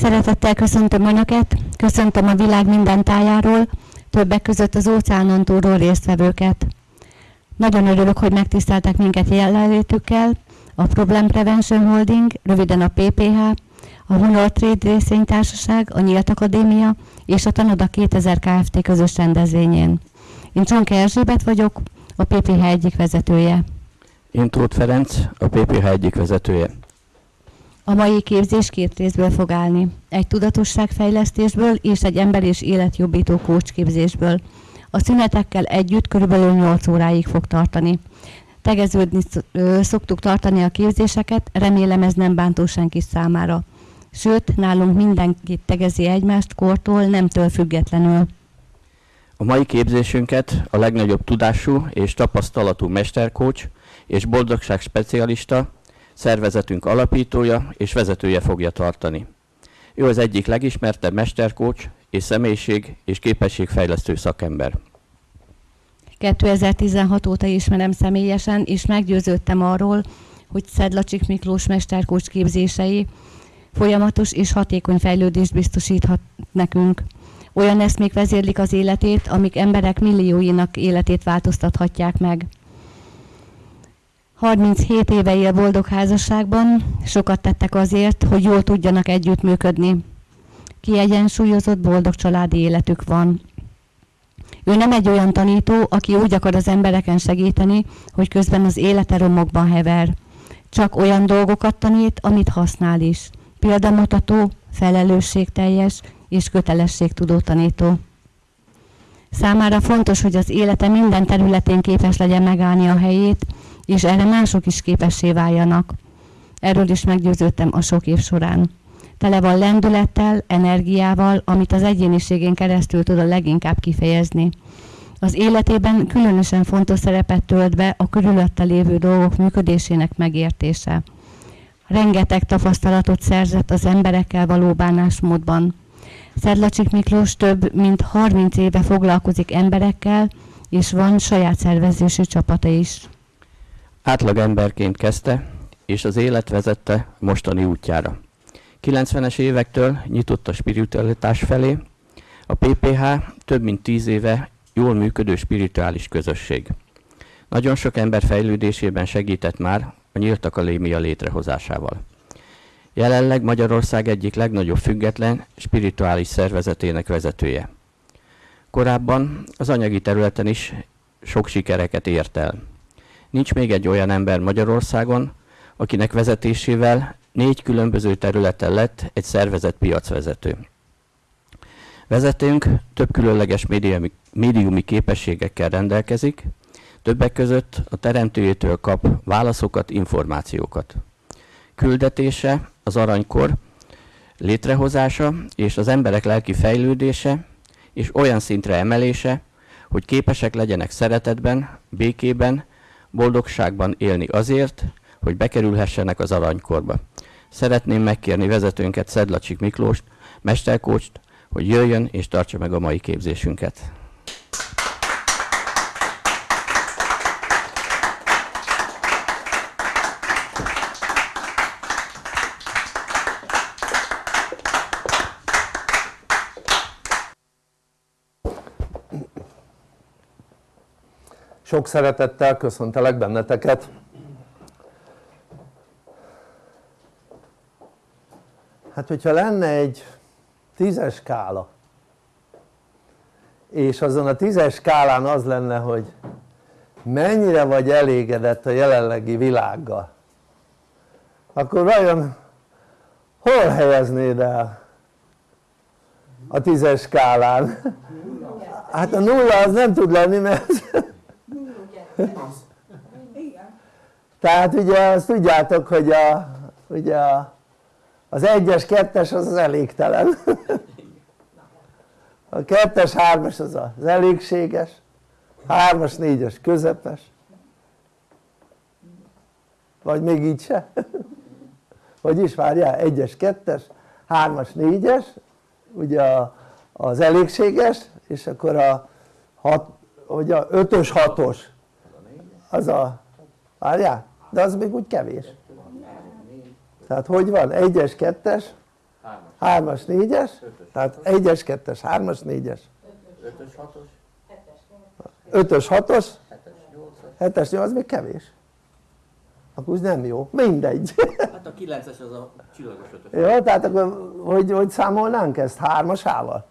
Szeretettel köszöntöm Önöket, köszöntöm a világ minden tájáról, többek között az óceánon túlról résztvevőket. Nagyon örülök, hogy megtiszteltek minket jelenlétükkel, a Problem Prevention Holding, röviden a PPH, a Honor Trade részvénytársaság, a Nyílt Akadémia és a Tanoda 2000 Kft. közös rendezvényén. Én Csonka Erzsébet vagyok, a PPH egyik vezetője. Én Tóth Ferenc, a PPH egyik vezetője. A mai képzés két részből fog állni. Egy tudatosságfejlesztésből és egy ember és életjobbító képzésből. A szünetekkel együtt körülbelül 8 óráig fog tartani. Tegeződni szoktuk tartani a képzéseket, remélem ez nem bántó senki számára. Sőt, nálunk mindenki tegezi egymást kortól, nemtől függetlenül. A mai képzésünket a legnagyobb tudású és tapasztalatú mesterkócs és boldogság specialista, szervezetünk alapítója és vezetője fogja tartani. Ő az egyik legismertebb mesterkócs és személyiség és képességfejlesztő szakember. 2016 óta ismerem személyesen, és meggyőződtem arról, hogy Szedlacsik Miklós mesterkócs képzései folyamatos és hatékony fejlődést biztosíthat nekünk. Olyan eszmék vezérlik az életét, amik emberek millióinak életét változtathatják meg. 37 éve él boldog házasságban, sokat tettek azért, hogy jól tudjanak együttműködni. Kiegyensúlyozott, boldog családi életük van. Ő nem egy olyan tanító, aki úgy akar az embereken segíteni, hogy közben az élete romokban hever. Csak olyan dolgokat tanít, amit használ is. Példamutató, felelősségteljes és kötelességtudó tanító. Számára fontos, hogy az élete minden területén képes legyen megállni a helyét, és erre mások is képessé váljanak. Erről is meggyőződtem a sok év során. Tele van lendülettel, energiával, amit az egyéniségén keresztül tud a leginkább kifejezni. Az életében különösen fontos szerepet tölt be a körülötte lévő dolgok működésének megértése. Rengeteg tapasztalatot szerzett az emberekkel való bánásmódban. Szedlacsik Miklós több mint 30 éve foglalkozik emberekkel, és van saját szervezésű csapata is. Átlag emberként kezdte, és az élet vezette mostani útjára. 90-es évektől nyitott a spiritualitás felé, a PPH több mint 10 éve jól működő spirituális közösség. Nagyon sok ember fejlődésében segített már a Nyílt Akadémia létrehozásával. Jelenleg Magyarország egyik legnagyobb független spirituális szervezetének vezetője. Korábban az anyagi területen is sok sikereket ért el. Nincs még egy olyan ember Magyarországon, akinek vezetésével négy különböző területen lett egy szervezet piacvezető. Vezetőnk több különleges médiumi, médiumi képességekkel rendelkezik, többek között a teremtőjétől kap válaszokat, információkat. Küldetése az aranykor létrehozása és az emberek lelki fejlődése és olyan szintre emelése, hogy képesek legyenek szeretetben, békében boldogságban élni azért, hogy bekerülhessenek az aranykorba. Szeretném megkérni vezetőnket Szedlacsik Miklóst, mesterkócst, hogy jöjjön és tartsa meg a mai képzésünket. Sok szeretettel köszöntelek benneteket. Hát hogyha lenne egy tízes skála, és azon a tízes skálán az lenne, hogy mennyire vagy elégedett a jelenlegi világgal, akkor vajon hol helyeznéd el a tízes skálán? Hát a nulla az nem tud lenni, mert tehát ugye azt tudjátok hogy a, ugye a, az egyes, kettes az az elégtelen. A kettes, hármas az az elégséges. Hármas, négyes közepes. Vagy még így se? hogy is várjál, egyes, kettes, hármas, négyes ugye az elégséges és akkor a hat, ugye a ötös, hatos az a, várjál, de az még úgy kevés. Tehát hogy van? egyes, kettes, 3-as, 4-es, tehát 1-es, 2-es, 3-as, 4-es 5-ös, 6-os 7-es, 8 még kevés. Akkor úgy nem jó, mindegy. Hát a 9-es az a csillagos 5 jó, tehát akkor hogy, hogy számolnánk ezt? 3-asával?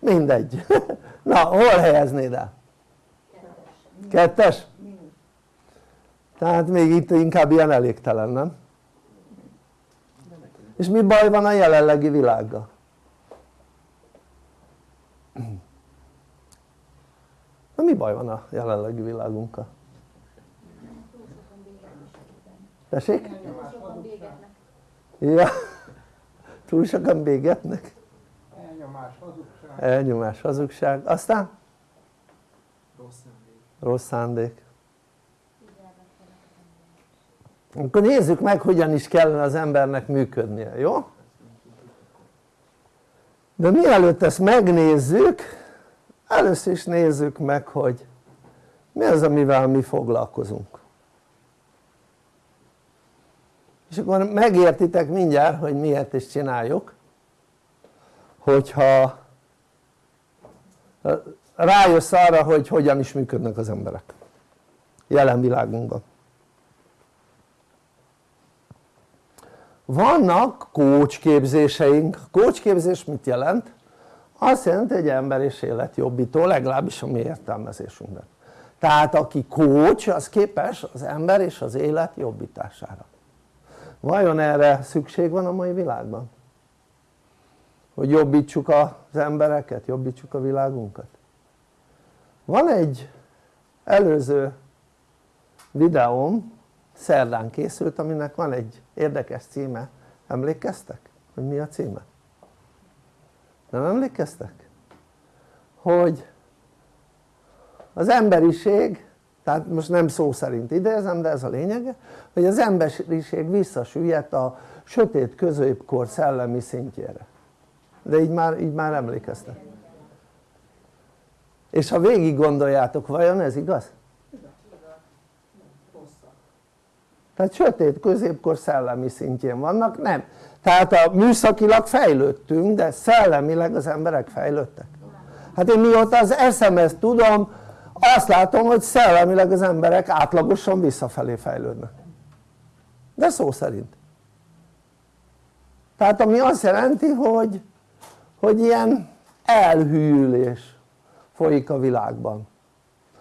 mindegy. Na hol helyeznéd el? kettes? Tehát még itt inkább ilyen elégtelen nem? és mi baj van a jelenlegi világgal? na mi baj van a jelenlegi világunkkal? tessék? ja túl sokan bégetnek elnyomás, hazugság elnyomás, hazugság, aztán? rossz szándék rossz szándék akkor nézzük meg hogyan is kellene az embernek működnie, jó? de mielőtt ezt megnézzük először is nézzük meg hogy mi az amivel mi foglalkozunk és akkor megértitek mindjárt hogy miért is csináljuk hogyha rájössz arra hogy hogyan is működnek az emberek jelen világunkban vannak kócsképzéseink, kócsképzés mit jelent? azt jelenti egy ember és életjobbító legalábbis a mi értelmezésünkben tehát aki kócs az képes az ember és az élet jobbítására vajon erre szükség van a mai világban? hogy jobbítsuk az embereket, jobbítsuk a világunkat van egy előző videóm szerdán készült aminek van egy érdekes címe emlékeztek? hogy mi a címe? nem emlékeztek? hogy az emberiség tehát most nem szó szerint idézem de ez a lényege hogy az emberiség visszasüllyedt a sötét középkor szellemi szintjére de így már, így már emlékeztek és ha végig gondoljátok vajon ez igaz? Tehát sötét középkor szellemi szintjén vannak, nem. Tehát a műszakilag fejlődtünk de szellemileg az emberek fejlődtek. Hát én mióta az eszemet tudom azt látom hogy szellemileg az emberek átlagosan visszafelé fejlődnek. De szó szerint. Tehát ami azt jelenti hogy hogy ilyen elhűlés folyik a világban.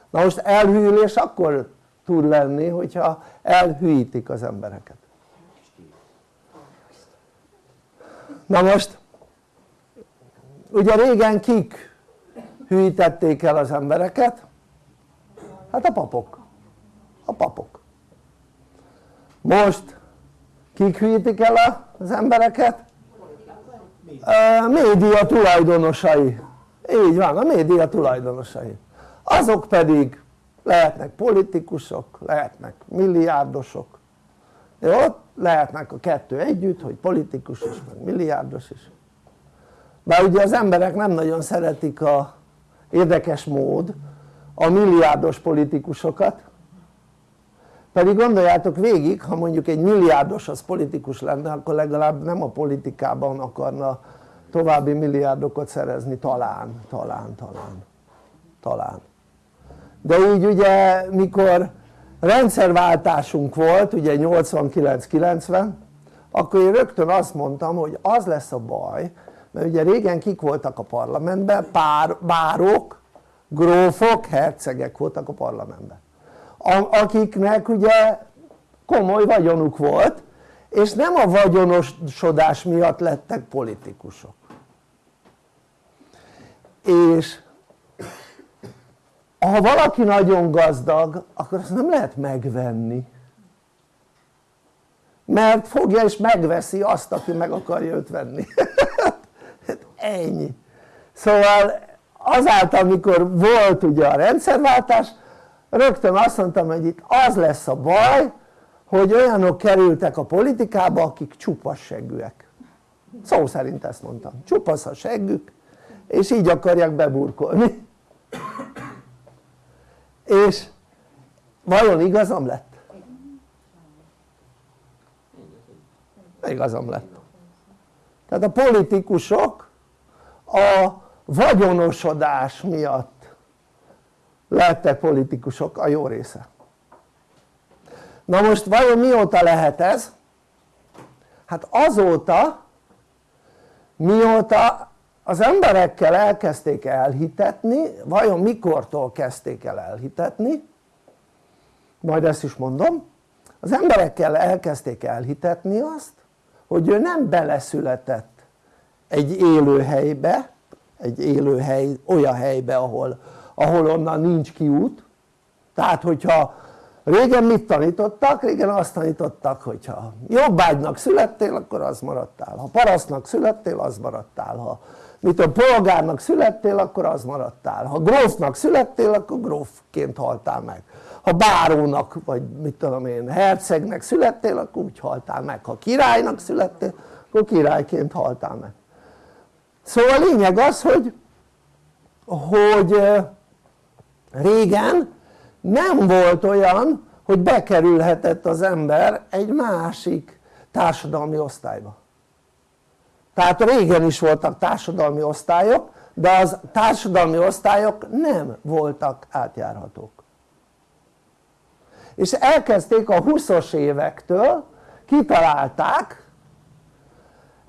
Na most elhűlés akkor tud lenni hogyha elhűítik az embereket. Na most ugye régen kik hűítették el az embereket? hát a papok. A papok. Most kik hűítik el az embereket? a média tulajdonosai. Így van, a média tulajdonosai. Azok pedig lehetnek politikusok, lehetnek milliárdosok jó? lehetnek a kettő együtt, hogy politikus is, meg milliárdos is bár ugye az emberek nem nagyon szeretik a érdekes mód a milliárdos politikusokat pedig gondoljátok végig ha mondjuk egy milliárdos az politikus lenne akkor legalább nem a politikában akarna további milliárdokat szerezni talán, talán, talán, talán de így ugye mikor rendszerváltásunk volt ugye 89-90 akkor én rögtön azt mondtam hogy az lesz a baj mert ugye régen kik voltak a parlamentben? Pár, bárok, grófok, hercegek voltak a parlamentben akiknek ugye komoly vagyonuk volt és nem a vagyonosodás miatt lettek politikusok és ha valaki nagyon gazdag akkor azt nem lehet megvenni. Mert fogja és megveszi azt aki meg akarja őt venni. Hát ennyi. Szóval azáltal mikor volt ugye a rendszerváltás rögtön azt mondtam hogy itt az lesz a baj hogy olyanok kerültek a politikába akik csupasz seggűek. Szó szerint ezt mondtam, csupasz a seggük és így akarják beburkolni és vajon igazam lett? igazam lett tehát a politikusok a vagyonosodás miatt lettek politikusok a jó része na most vajon mióta lehet ez? hát azóta mióta az emberekkel elkezdték elhitetni, vajon mikortól kezdték el elhitetni? Majd ezt is mondom. Az emberekkel elkezdték elhitetni azt hogy ő nem beleszületett egy élőhelybe egy élőhely olyan helybe ahol, ahol onnan nincs kiút. Tehát hogyha régen mit tanítottak? régen azt tanítottak hogyha jobbágynak születtél akkor az maradtál. Ha parasztnak születtél az maradtál. Ha mit a polgárnak születtél akkor az maradtál. Ha grófnak születtél akkor grófként haltál meg. Ha bárónak vagy mit tudom én hercegnek születtél akkor úgy haltál meg. Ha királynak születtél akkor királyként haltál meg. Szóval a lényeg az hogy hogy régen nem volt olyan hogy bekerülhetett az ember egy másik társadalmi osztályba tehát régen is voltak társadalmi osztályok de az társadalmi osztályok nem voltak átjárhatók. És elkezdték a 20-os évektől kitalálták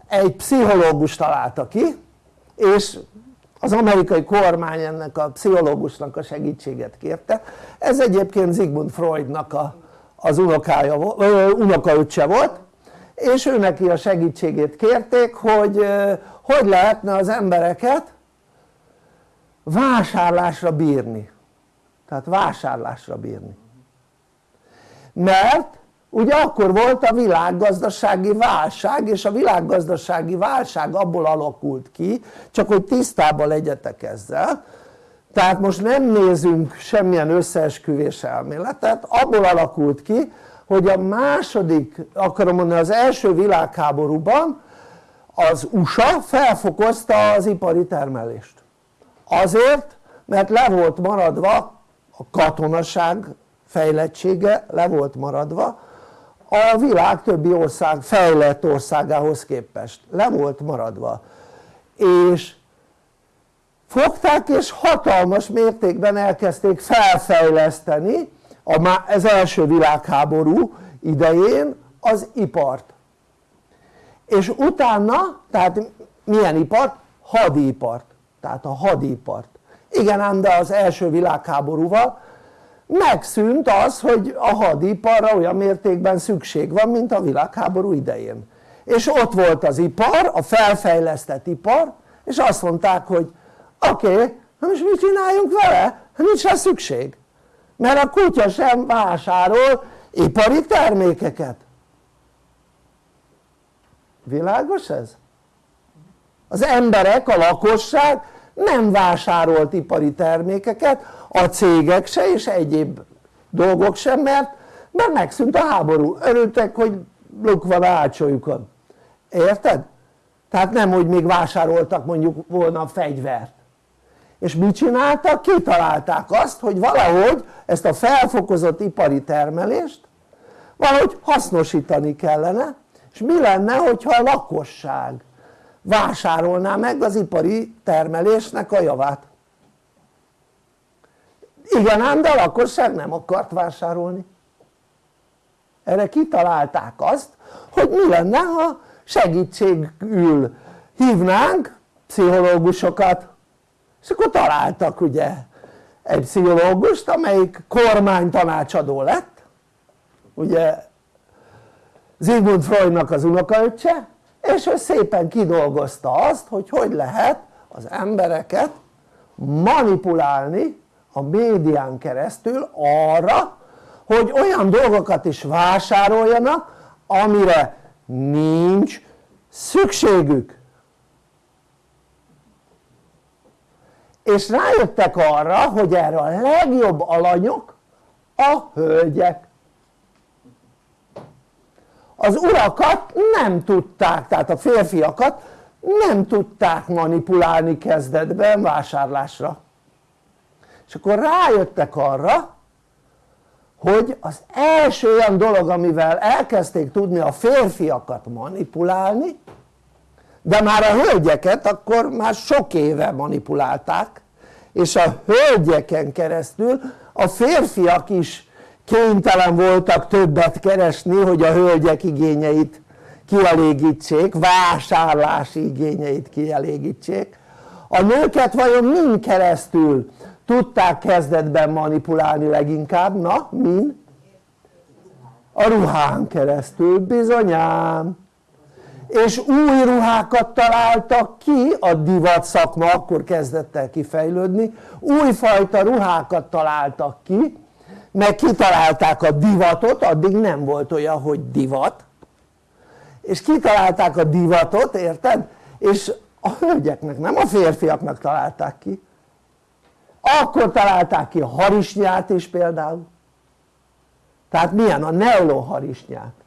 egy pszichológus találta ki és az amerikai kormány ennek a pszichológusnak a segítséget kérte. Ez egyébként Sigmund Freudnak a, az unokája, unokaöccse volt és ő neki a segítségét kérték hogy hogy lehetne az embereket vásárlásra bírni. Tehát vásárlásra bírni. Mert ugye akkor volt a világgazdasági válság és a világgazdasági válság abból alakult ki csak hogy tisztában legyetek ezzel. Tehát most nem nézünk semmilyen összeesküvés elméletet abból alakult ki hogy a második, akarom mondani az első világháborúban az USA felfokozta az ipari termelést. Azért mert le volt maradva a katonaság fejlettsége le volt maradva a világ többi ország fejlett országához képest. Le volt maradva. És fogták és hatalmas mértékben elkezdték felfejleszteni az első világháború idején az ipart. És utána, tehát milyen ipart? hadipart, tehát a hadipart. Igen ám de az első világháborúval megszűnt az hogy a hadiparra olyan mértékben szükség van mint a világháború idején. És ott volt az ipar, a felfejlesztett ipar és azt mondták hogy oké, okay, most mit csináljunk vele? Hát nincs rá szükség mert a kutya sem vásárol ipari termékeket világos ez? az emberek, a lakosság nem vásárolt ipari termékeket a cégek se és egyéb dolgok sem mert, mert megszűnt a háború, örültek hogy luk van a érted? tehát nem hogy még vásároltak mondjuk volna fegyvert és mit csináltak? kitalálták azt hogy valahogy ezt a felfokozott ipari termelést valahogy hasznosítani kellene. És mi lenne hogyha a lakosság vásárolná meg az ipari termelésnek a javát? Igen ám de a lakosság nem akart vásárolni. Erre kitalálták azt hogy mi lenne ha segítségül hívnánk pszichológusokat és akkor találtak ugye egy pszichológust amelyik kormánytanácsadó lett. Ugye Sigmund Freudnak az unokaöccse és ő szépen kidolgozta azt hogy hogy lehet az embereket manipulálni a médián keresztül arra hogy olyan dolgokat is vásároljanak amire nincs szükségük és rájöttek arra hogy erre a legjobb alanyok a hölgyek. Az urakat nem tudták, tehát a férfiakat nem tudták manipulálni kezdetben vásárlásra. És akkor rájöttek arra hogy az első olyan dolog amivel elkezdték tudni a férfiakat manipulálni de már a hölgyeket akkor már sok éve manipulálták és a hölgyeken keresztül a férfiak is kénytelen voltak többet keresni hogy a hölgyek igényeit kielégítsék, vásárlási igényeit kielégítsék a nőket vajon mind keresztül tudták kezdetben manipulálni leginkább? na min? a ruhán keresztül bizonyám és új ruhákat találtak ki a divat szakma akkor kezdett el kifejlődni újfajta ruhákat találtak ki meg kitalálták a divatot addig nem volt olyan hogy divat és kitalálták a divatot érted? és a hölgyeknek nem a férfiaknak találták ki akkor találták ki a harisnyát is például tehát milyen? a neoló harisnyát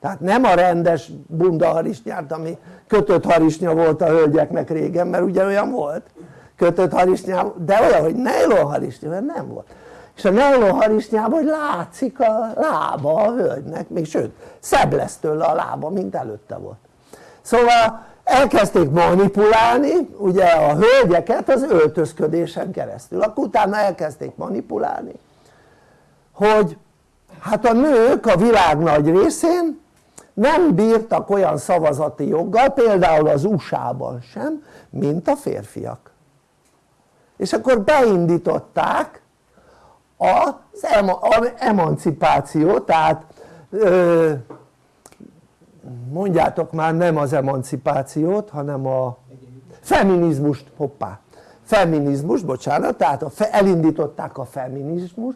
tehát nem a rendes bunda harisnyát ami kötött harisnya volt a hölgyeknek régen mert ugye olyan volt. Kötött harisnya de olyan hogy neoló harisnya mert nem volt. És a neoló harisnyában hogy látszik a lába a hölgynek még sőt szebb lesz tőle a lába mint előtte volt. Szóval elkezdték manipulálni ugye a hölgyeket az öltözködésen keresztül. Akkor utána elkezdték manipulálni hogy hát a nők a világ nagy részén nem bírtak olyan szavazati joggal például az USA-ban sem mint a férfiak. És akkor beindították az emancipációt tehát mondjátok már nem az emancipációt hanem a feminizmust, hoppá feminizmus, bocsánat, tehát elindították a feminizmus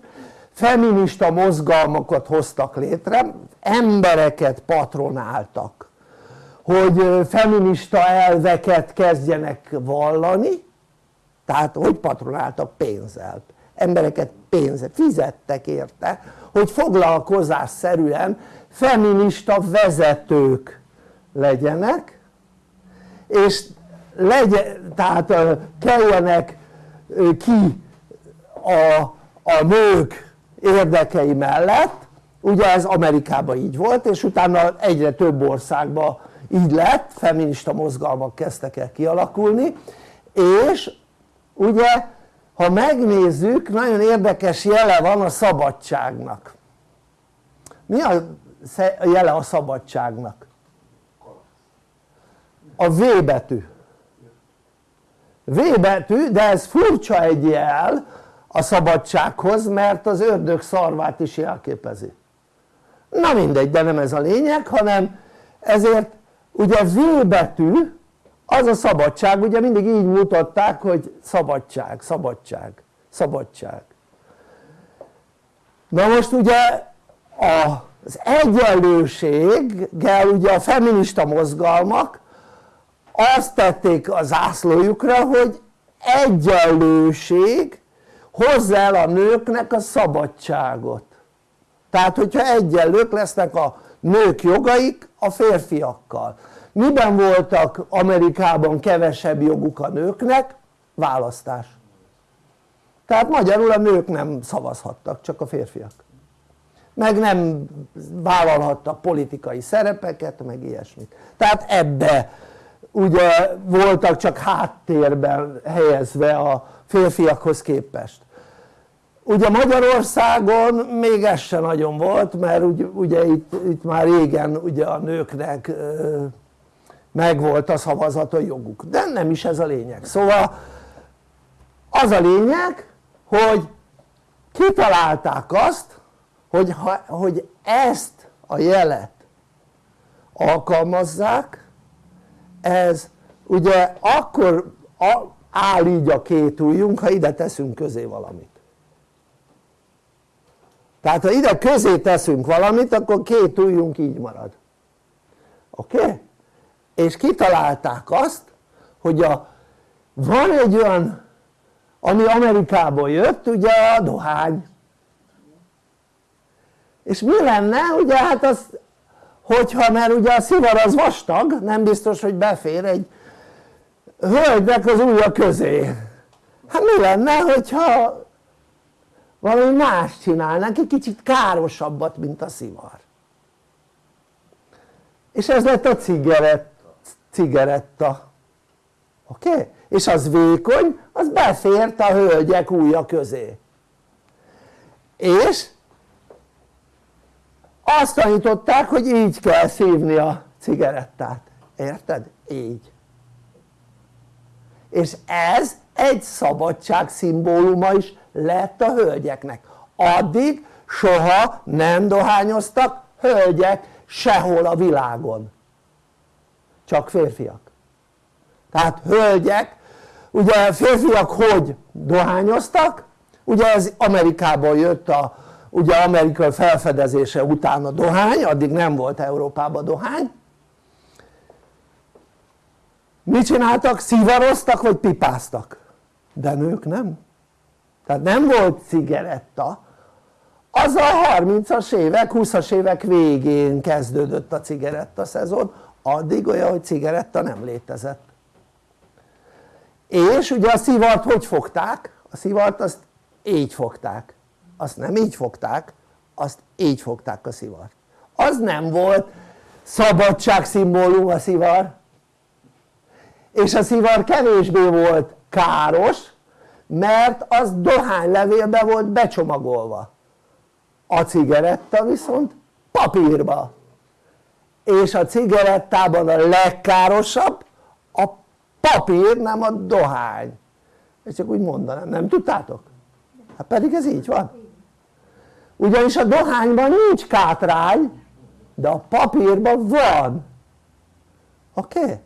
feminista mozgalmakat hoztak létre embereket patronáltak hogy feminista elveket kezdjenek vallani tehát hogy patronáltak pénzzel embereket pénzzel, fizettek érte hogy foglalkozásszerűen feminista vezetők legyenek és legyen, tehát keljenek ki a, a nők érdekei mellett ugye ez Amerikában így volt és utána egyre több országban így lett, feminista mozgalmak kezdtek el kialakulni és ugye ha megnézzük nagyon érdekes jele van a szabadságnak mi a jele a szabadságnak? a V betű V betű de ez furcsa egy jel a szabadsághoz mert az ördög szarvát is jelképezi. Na mindegy de nem ez a lényeg hanem ezért ugye V betű az a szabadság ugye mindig így mutatták hogy szabadság, szabadság, szabadság. Na most ugye az egyenlőséggel ugye a feminista mozgalmak azt tették az zászlójukra hogy egyenlőség hozza el a nőknek a szabadságot. Tehát hogyha egyenlők lesznek a nők jogaik a férfiakkal. Miben voltak Amerikában kevesebb joguk a nőknek? választás. Tehát magyarul a nők nem szavazhattak csak a férfiak. Meg nem vállalhattak politikai szerepeket meg ilyesmit. Tehát ebbe ugye voltak csak háttérben helyezve a férfiakhoz képest. Ugye Magyarországon még ez se nagyon volt mert ugye, itt, itt már régen ugye a nőknek megvolt a szavazata joguk. De nem is ez a lényeg. Szóval az a lényeg hogy kitalálták azt hogy, ha, hogy ezt a jelet alkalmazzák ez ugye akkor áll így a két ujjunk ha ide teszünk közé valamit tehát ha ide közé teszünk valamit akkor két ujjunk így marad oké? Okay? és kitalálták azt hogy a, van egy olyan ami Amerikából jött ugye a dohány és mi lenne ugye hát az hogyha mert ugye a szivar az vastag nem biztos hogy befér egy hölgynek az ujja közé hát mi lenne hogyha valami más csinálnánk egy kicsit károsabbat mint a szivar és ez lett a cigarett cigaretta oké? Okay? és az vékony az befért a hölgyek ujja közé és azt tanították hogy így kell szívni a cigarettát, érted? így és ez egy szabadság szimbóluma is lett a hölgyeknek. Addig soha nem dohányoztak hölgyek sehol a világon. Csak férfiak. Tehát hölgyek ugye férfiak hogy dohányoztak? Ugye ez Amerikából jött a ugye amerikai felfedezése után a dohány addig nem volt Európában dohány mit csináltak? szivaroztak vagy pipáztak? De nők nem. Tehát nem volt cigaretta. Az a 30-as évek, 20-as évek végén kezdődött a cigaretta szezon. Addig olyan hogy cigaretta nem létezett. És ugye a szivart hogy fogták? a szivart azt így fogták. Azt nem így fogták azt így fogták a szivart. Az nem volt szabadság szimbólum a szivar és a szivar kevésbé volt káros mert az dohánylevélbe volt becsomagolva a cigaretta viszont papírba és a cigarettában a legkárosabb a papír nem a dohány ezt csak úgy mondanám, nem tudtátok? hát pedig ez így van ugyanis a dohányban nincs kátrány de a papírban van oké? Okay?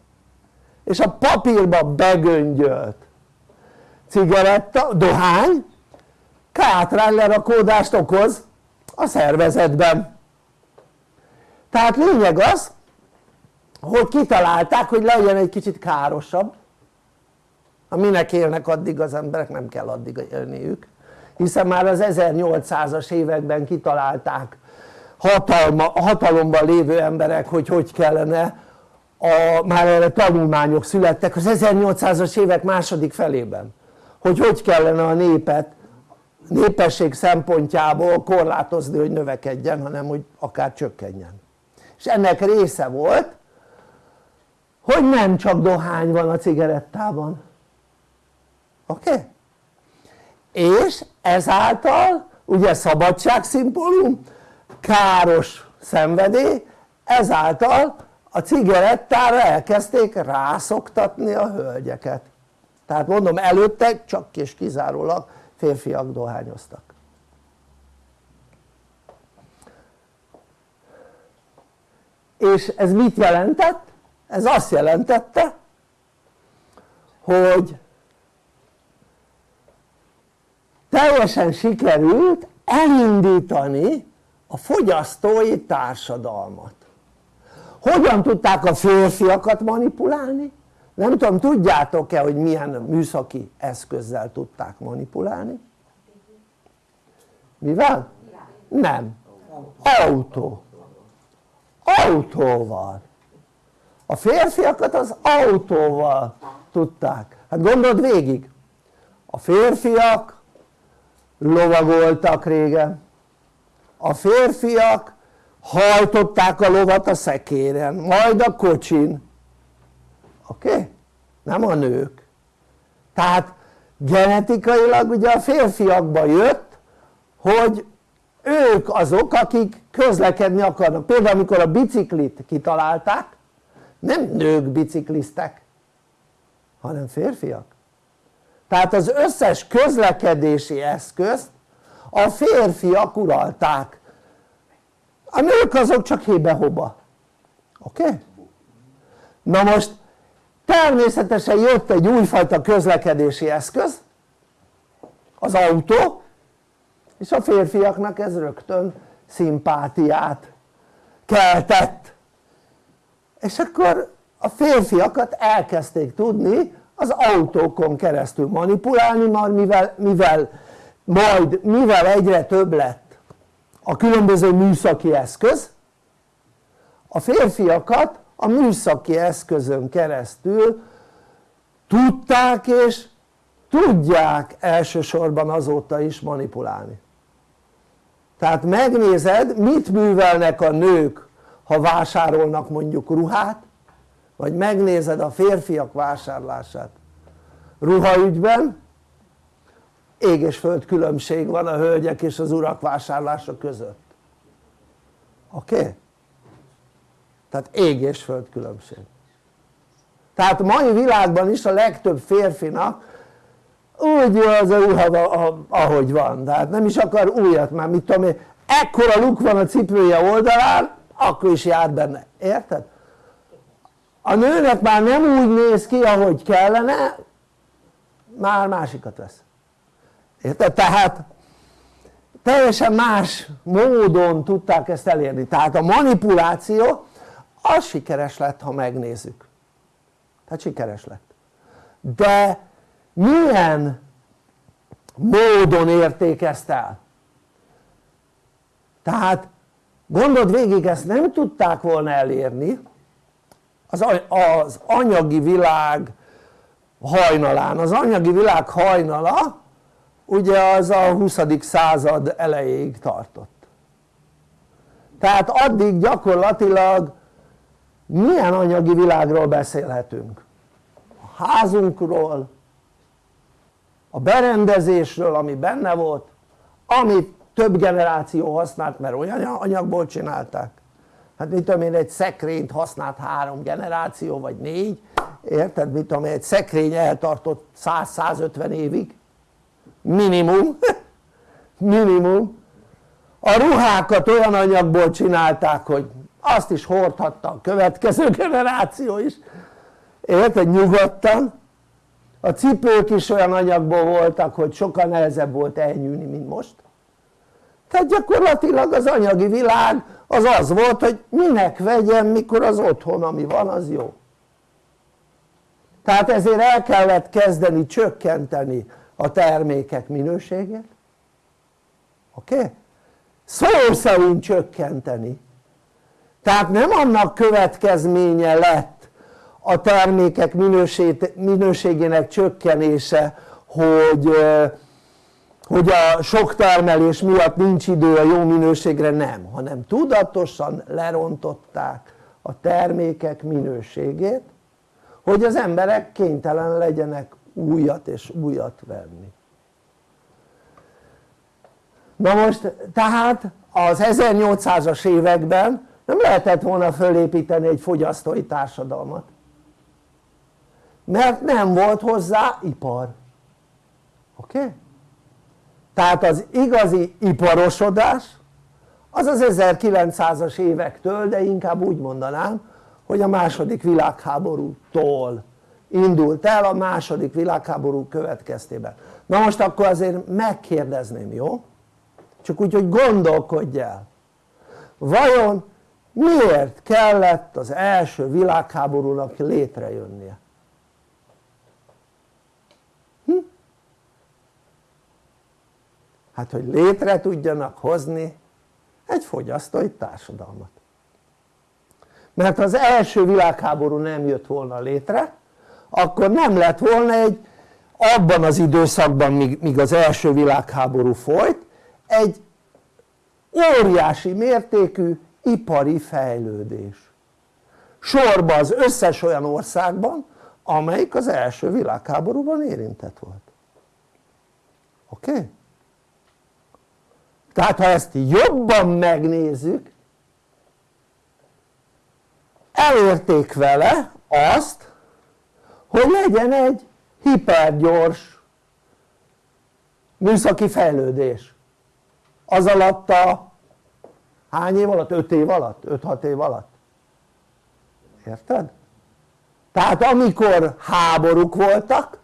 És a papírban begöngyölt. Cigaretta, dohány kátrány lerakódást okoz a szervezetben. Tehát lényeg az hogy kitalálták hogy legyen egy kicsit károsabb. Minek élnek addig az emberek nem kell addig élniük. Hiszen már az 1800-as években kitalálták hatalma, hatalomban lévő emberek hogy hogy kellene a, már erre tanulmányok születtek az 1800-as évek második felében hogy hogy kellene a népet népesség szempontjából korlátozni hogy növekedjen hanem hogy akár csökkenjen és ennek része volt hogy nem csak dohány van a cigarettában oké? Okay? és ezáltal ugye szabadság szimbólum káros szenvedély ezáltal a cigarettára elkezdték rászoktatni a hölgyeket. Tehát mondom előtte csak és kizárólag férfiak dohányoztak. És ez mit jelentett? ez azt jelentette hogy teljesen sikerült elindítani a fogyasztói társadalmat hogyan tudták a férfiakat manipulálni? nem tudom tudjátok-e hogy milyen műszaki eszközzel tudták manipulálni? mivel? nem, autó autóval a férfiakat az autóval tudták hát gondold végig a férfiak lovagoltak régen a férfiak hajtották a lovat a szekéren, majd a kocsin oké? Okay? nem a nők tehát genetikailag ugye a férfiakba jött hogy ők azok akik közlekedni akarnak például amikor a biciklit kitalálták nem nők bicikliztek hanem férfiak tehát az összes közlekedési eszközt a férfiak uralták a nők azok csak hébe-hoba oké? Na most természetesen jött egy újfajta közlekedési eszköz az autó és a férfiaknak ez rögtön szimpátiát keltett és akkor a férfiakat elkezdték tudni az autókon keresztül manipulálni már mivel, mivel majd mivel egyre több lett a különböző műszaki eszköz. A férfiakat a műszaki eszközön keresztül tudták és tudják elsősorban azóta is manipulálni. Tehát megnézed mit művelnek a nők ha vásárolnak mondjuk ruhát vagy megnézed a férfiak vásárlását ruhaügyben ég és föld különbség van a hölgyek és az urak vásárlása között oké? Okay? tehát ég és föld különbség tehát a mai világban is a legtöbb férfinak úgy az a ruha ahogy van, tehát nem is akar újat már, mit tudom én, ekkora luk van a cipője oldalán, akkor is jár benne, érted? a nőnek már nem úgy néz ki ahogy kellene, már másikat vesz érted? tehát teljesen más módon tudták ezt elérni, tehát a manipuláció az sikeres lett ha megnézzük. Tehát sikeres lett. De milyen módon érték ezt el? tehát gondold végig ezt nem tudták volna elérni. Az, anyagi világ hajnalán, az anyagi világ hajnala ugye az a 20. század elejéig tartott tehát addig gyakorlatilag milyen anyagi világról beszélhetünk? a házunkról, a berendezésről ami benne volt, amit több generáció használt mert olyan anyagból csinálták hát mit tudom én egy szekrényt használt három generáció vagy négy érted mit tudom én egy szekrény eltartott 100-150 évig minimum. Minimum. A ruhákat olyan anyagból csinálták hogy azt is hordhatta a következő generáció is. Érted? Nyugodtan. A cipők is olyan anyagból voltak hogy sokkal nehezebb volt elnyűni mint most. Tehát gyakorlatilag az anyagi világ az az volt hogy minek vegyem mikor az otthon ami van az jó. Tehát ezért el kellett kezdeni csökkenteni a termékek minőségét oké? Szó szerint csökkenteni tehát nem annak következménye lett a termékek minőségének csökkenése hogy, hogy a sok termelés miatt nincs idő a jó minőségre, nem, hanem tudatosan lerontották a termékek minőségét hogy az emberek kénytelen legyenek újat és újat venni na most tehát az 1800-as években nem lehetett volna fölépíteni egy fogyasztói társadalmat mert nem volt hozzá ipar oké? Okay? tehát az igazi iparosodás az az 1900-as évektől de inkább úgy mondanám hogy a második világháborútól indult el a második világháború következtében na most akkor azért megkérdezném jó? csak úgy hogy gondolkodj el vajon miért kellett az első világháborúnak létrejönnie? Hm? hát hogy létre tudjanak hozni egy fogyasztói társadalmat mert az első világháború nem jött volna létre akkor nem lett volna egy abban az időszakban míg, az első világháború folyt egy óriási mértékű ipari fejlődés sorba az összes olyan országban amelyik az első világháborúban érintett volt oké? Okay? tehát ha ezt jobban megnézzük elérték vele azt hogy legyen egy hipergyors műszaki fejlődés az alatt a hány év alatt? 5 év alatt? 5-6 év alatt? érted? tehát amikor háborúk voltak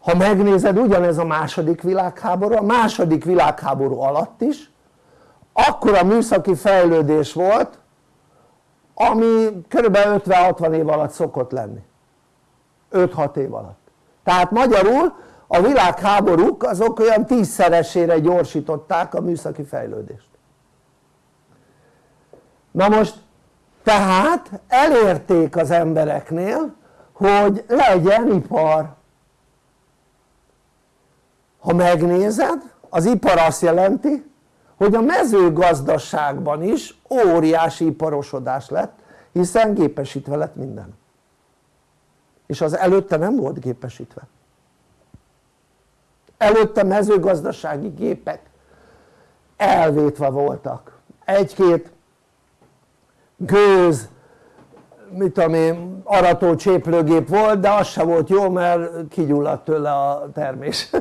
ha megnézed ugyanez a második világháború, a második világháború alatt is akkor a műszaki fejlődés volt ami kb. 50-60 év alatt szokott lenni 5-6 év alatt. Tehát magyarul a világháborúk azok olyan tízszeresére gyorsították a műszaki fejlődést. Na most tehát elérték az embereknél hogy legyen ipar. Ha megnézed az ipar azt jelenti hogy a mezőgazdaságban is óriási iparosodás lett hiszen gépesítve lett minden és az előtte nem volt gépesítve. Előtte mezőgazdasági gépek elvétve voltak. Egy-két gőz mit tudom én arató cséplőgép volt de az se volt jó mert kigyulladt tőle a termés.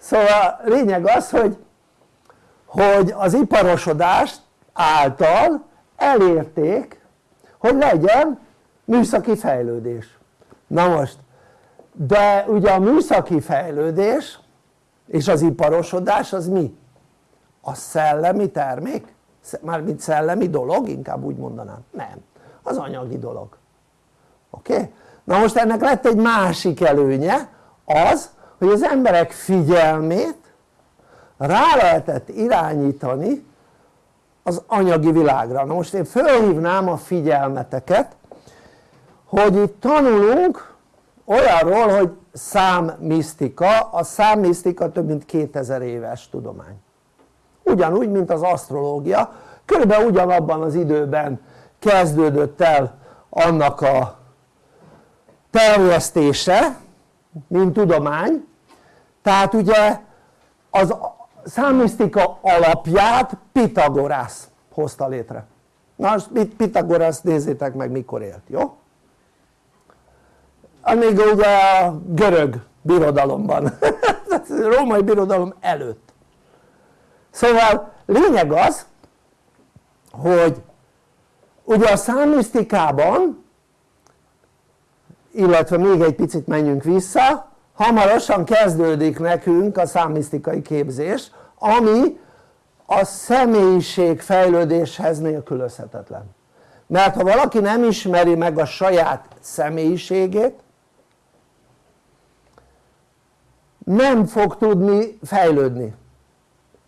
Szóval lényeg az hogy hogy az iparosodás által elérték hogy legyen műszaki fejlődés na most de ugye a műszaki fejlődés és az iparosodás az mi? a szellemi termék? mármint szellemi dolog inkább úgy mondanám, nem, az anyagi dolog oké? Na most ennek lett egy másik előnye az hogy az emberek figyelmét rá lehetett irányítani az anyagi világra na most én fölhívnám a figyelmeteket hogy itt tanulunk olyanról hogy számmisztika, a számmisztika több mint 2000 éves tudomány. Ugyanúgy mint az asztrológia. Körülbelül ugyanabban az időben kezdődött el annak a terjesztése mint tudomány. Tehát ugye az számmisztika alapját Pitagorász hozta létre. Na most Pitagorász nézzétek meg mikor élt, jó? Még ugye a görög birodalomban. Római birodalom előtt. Szóval lényeg az hogy ugye a számmisztikában illetve még egy picit menjünk vissza hamarosan kezdődik nekünk a számmisztikai képzés ami a személyiség fejlődéshez nélkülözhetetlen. Mert ha valaki nem ismeri meg a saját személyiségét nem fog tudni fejlődni.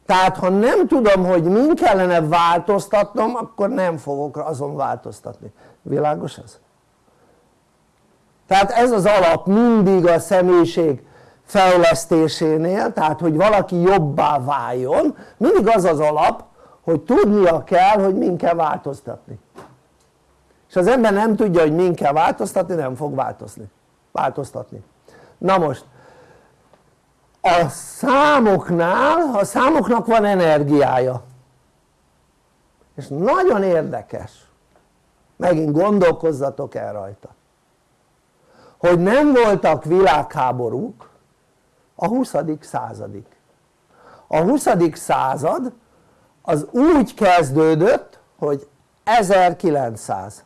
Tehát ha nem tudom hogy min kellene változtatnom akkor nem fogok azon változtatni, világos ez? tehát ez az alap mindig a személyiség fejlesztésénél tehát hogy valaki jobbá váljon mindig az az alap hogy tudnia kell hogy min kell változtatni. És az ember nem tudja hogy min kell változtatni nem fog változni, változtatni. Na most a számoknál, a számoknak van energiája és nagyon érdekes megint gondolkozzatok el rajta hogy nem voltak világháborúk a 20. századig a 20. század az úgy kezdődött hogy 1900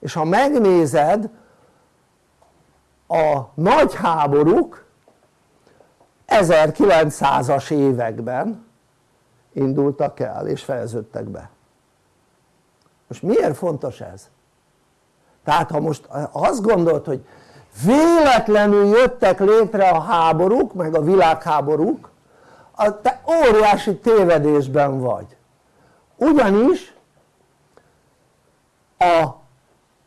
és ha megnézed a nagy háborúk 1900-as években indultak el és fejeződtek be most miért fontos ez? tehát ha most azt gondolt hogy véletlenül jöttek létre a háborúk meg a világháborúk te óriási tévedésben vagy ugyanis a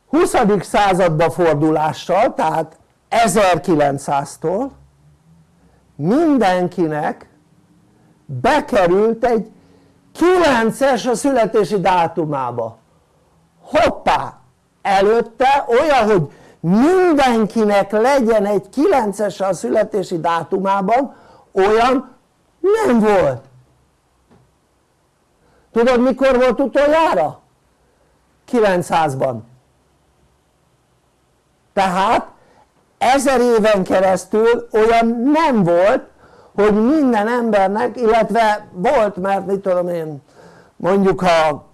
20. századba fordulással tehát 1900-tól mindenkinek bekerült egy 9-es a születési dátumába. Hoppá! Előtte olyan hogy mindenkinek legyen egy 9-es a születési dátumában olyan nem volt. Tudod mikor volt utoljára? 900-ban tehát ezer éven keresztül olyan nem volt hogy minden embernek illetve volt mert mit tudom én mondjuk ha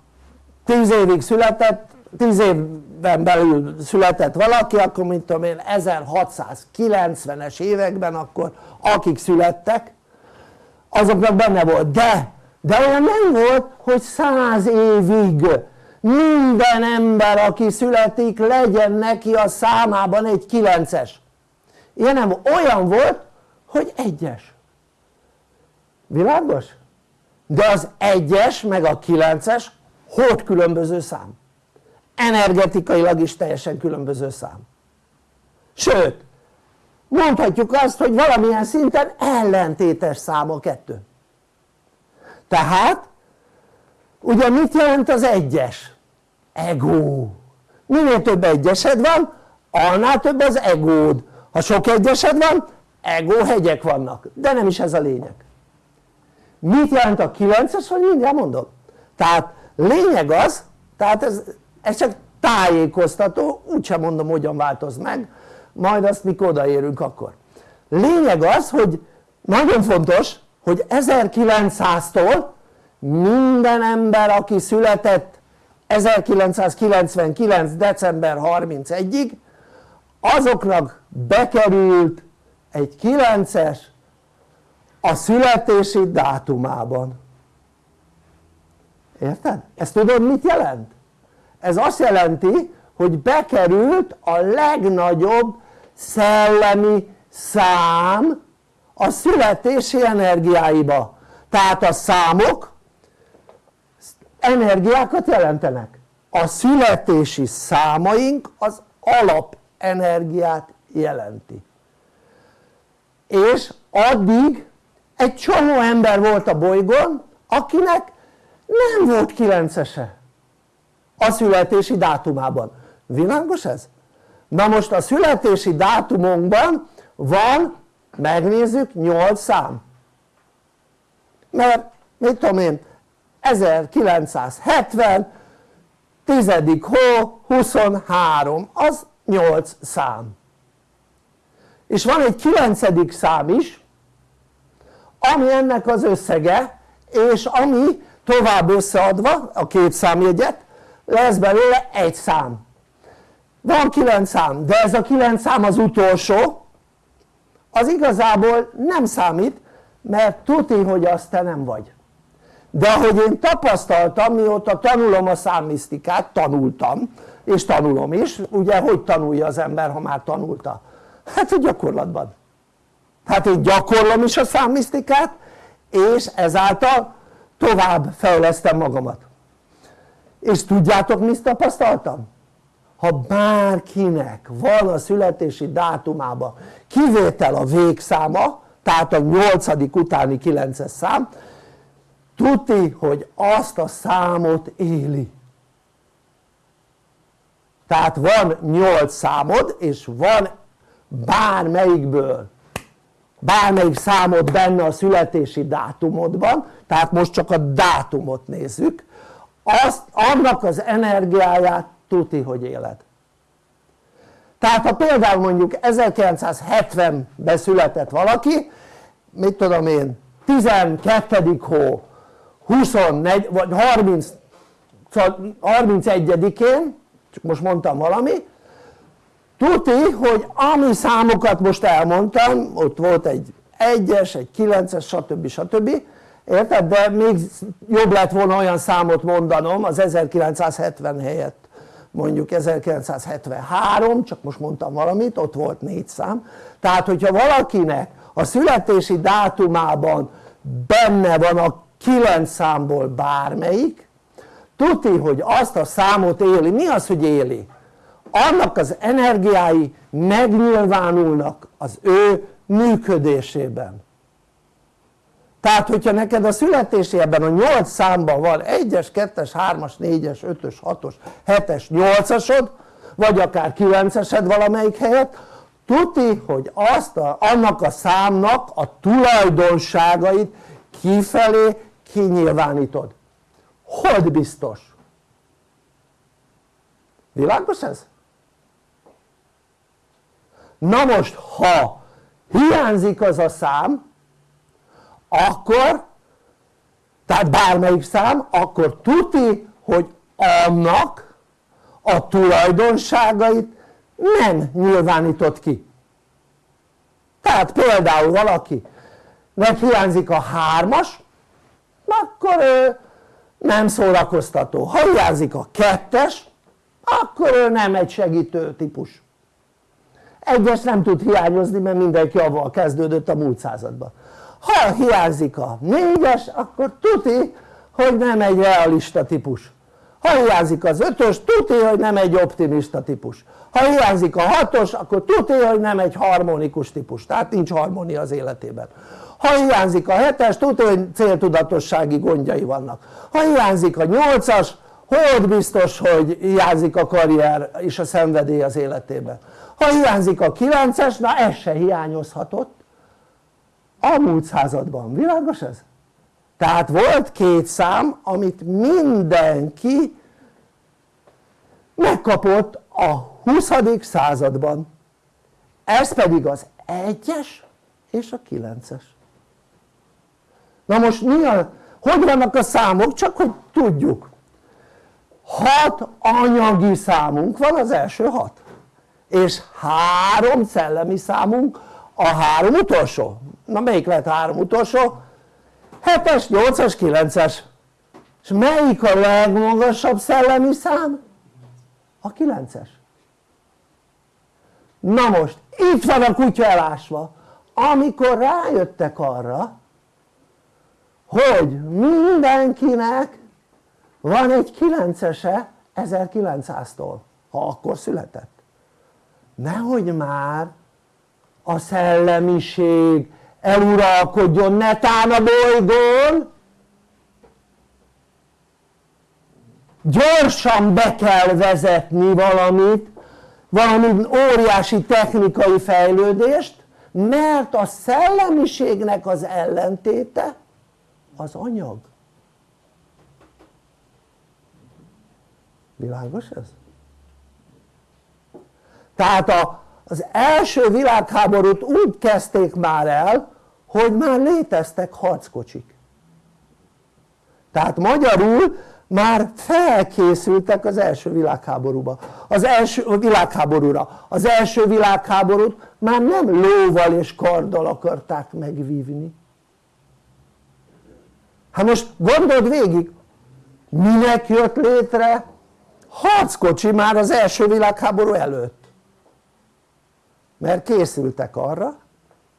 10 évig született 10 évben belül született valaki akkor mit tudom én 1690-es években akkor akik születtek azoknak benne volt. De de olyan nem volt hogy 100 évig minden ember aki születik legyen neki a számában egy 9-es ilyen nem olyan volt hogy egyes. Világos? de az egyes meg a 9-es hogy különböző szám? Energetikailag is teljesen különböző szám. Sőt mondhatjuk azt hogy valamilyen szinten ellentétes szám a kettő. Tehát ugye mit jelent az egyes? Ego. Minél több egyesed van annál több az egód. Ha sok egyesed van ego hegyek vannak. De nem is ez a lényeg. Mit jelent a 9-es vagy mindjárt mondom? Tehát lényeg az tehát ez, ez csak tájékoztató úgysem mondom hogyan változ meg majd azt mikor odaérünk akkor. Lényeg az hogy nagyon fontos hogy 1900-tól minden ember aki született 1999. december 31-ig azoknak bekerült egy 9-es a születési dátumában érted? ezt tudod mit jelent? ez azt jelenti hogy bekerült a legnagyobb szellemi szám a születési energiáiba tehát a számok energiákat jelentenek. A születési számaink az alapenergiát jelenti. És addig egy csomó ember volt a bolygón akinek nem volt 9-ese a születési dátumában, világos ez? na most a születési dátumunkban van megnézzük 8 szám. Mert mit tudom én 1970 tizedik hó 23 az 8 szám. És van egy kilencedik szám is ami ennek az összege és ami tovább összeadva a két számjegyet lesz belőle egy szám. Van kilenc szám de ez a kilenc szám az utolsó az igazából nem számít mert tuti hogy azt te nem vagy de ahogy én tapasztaltam mióta tanulom a számmisztikát, tanultam és tanulom is, ugye hogy tanulja az ember ha már tanulta? hát a gyakorlatban hát én gyakorlom is a számmisztikát és ezáltal tovább fejlesztem magamat és tudjátok mit tapasztaltam? ha bárkinek van a születési dátumában kivétel a végszáma tehát a 8. utáni 9-es szám tuti hogy azt a számot éli tehát van 8 számod és van bármelyikből bármelyik számod benne a születési dátumodban tehát most csak a dátumot nézzük azt, annak az energiáját tuti hogy éled tehát ha például mondjuk 1970-ben született valaki mit tudom én 12. hó 24 vagy 30 31-én csak most mondtam valami tuti hogy ami számokat most elmondtam ott volt egy 1-es, egy 9-es stb. stb. érted? de még jobb lett volna olyan számot mondanom az 1970 helyett mondjuk 1973 csak most mondtam valamit ott volt négy szám tehát hogyha valakinek a születési dátumában benne van a 9 számból bármelyik. Tuti hogy azt a számot éli, mi az hogy éli? annak az energiái megnyilvánulnak az ő működésében. Tehát hogyha neked a születési ebben a 8 számban van 1-es, 2-es, 3-as, 4-es, 5-ös, 6-os, 7-es, 8-asod vagy akár 9-esed valamelyik helyet tuti hogy azt a, annak a számnak a tulajdonságait kifelé kinyilvánítod. Hold biztos? Világos ez? na most ha hiányzik az a szám akkor tehát bármelyik szám akkor tuti hogy annak a tulajdonságait nem nyilvánított ki. Tehát például valaki meg hiányzik a hármas akkor ő nem szórakoztató. Ha hiányzik a kettes akkor ő nem egy segítő típus. Egyes nem tud hiányozni mert mindenki avval kezdődött a múlt században. Ha hiányzik a négyes akkor tuti hogy nem egy realista típus. Ha hiányzik az ötös tuti hogy nem egy optimista típus. Ha hiányzik a hatos akkor tuti hogy nem egy harmonikus típus. Tehát nincs harmónia az életében ha hiányzik a 7-es tudja hogy céltudatossági gondjai vannak. Ha hiányzik a 8-as hogy biztos hogy hiányzik a karrier és a szenvedély az életében? Ha hiányzik a 9-es na ez se hiányozhatott. A múlt században, világos ez? tehát volt két szám amit mindenki megkapott a 20. században. Ez pedig az 1-es és a 9-es na most mi a, hogy vannak a számok? Csak hogy tudjuk. Hat anyagi számunk van az első hat. És három szellemi számunk a három utolsó. Na melyik lehet három utolsó? 7-es, 8-as, 9-es és melyik a legmagasabb szellemi szám? a 9-es na most itt van a kutya elásva. Amikor rájöttek arra hogy mindenkinek van egy 9-ese 1900-tól ha akkor született. Nehogy már a szellemiség eluralkodjon netán a bolygón. Gyorsan be kell vezetni valamit valami óriási technikai fejlődést mert a szellemiségnek az ellentéte az anyag? Világos ez? tehát a, az első világháborút úgy kezdték már el hogy már léteztek harckocsik. Tehát magyarul már felkészültek az első világháborúba. Az első világháborúra. Az első világháborút már nem lóval és karddal akarták megvívni hát most gondold végig minek jött létre harckocsi már az első világháború előtt mert készültek arra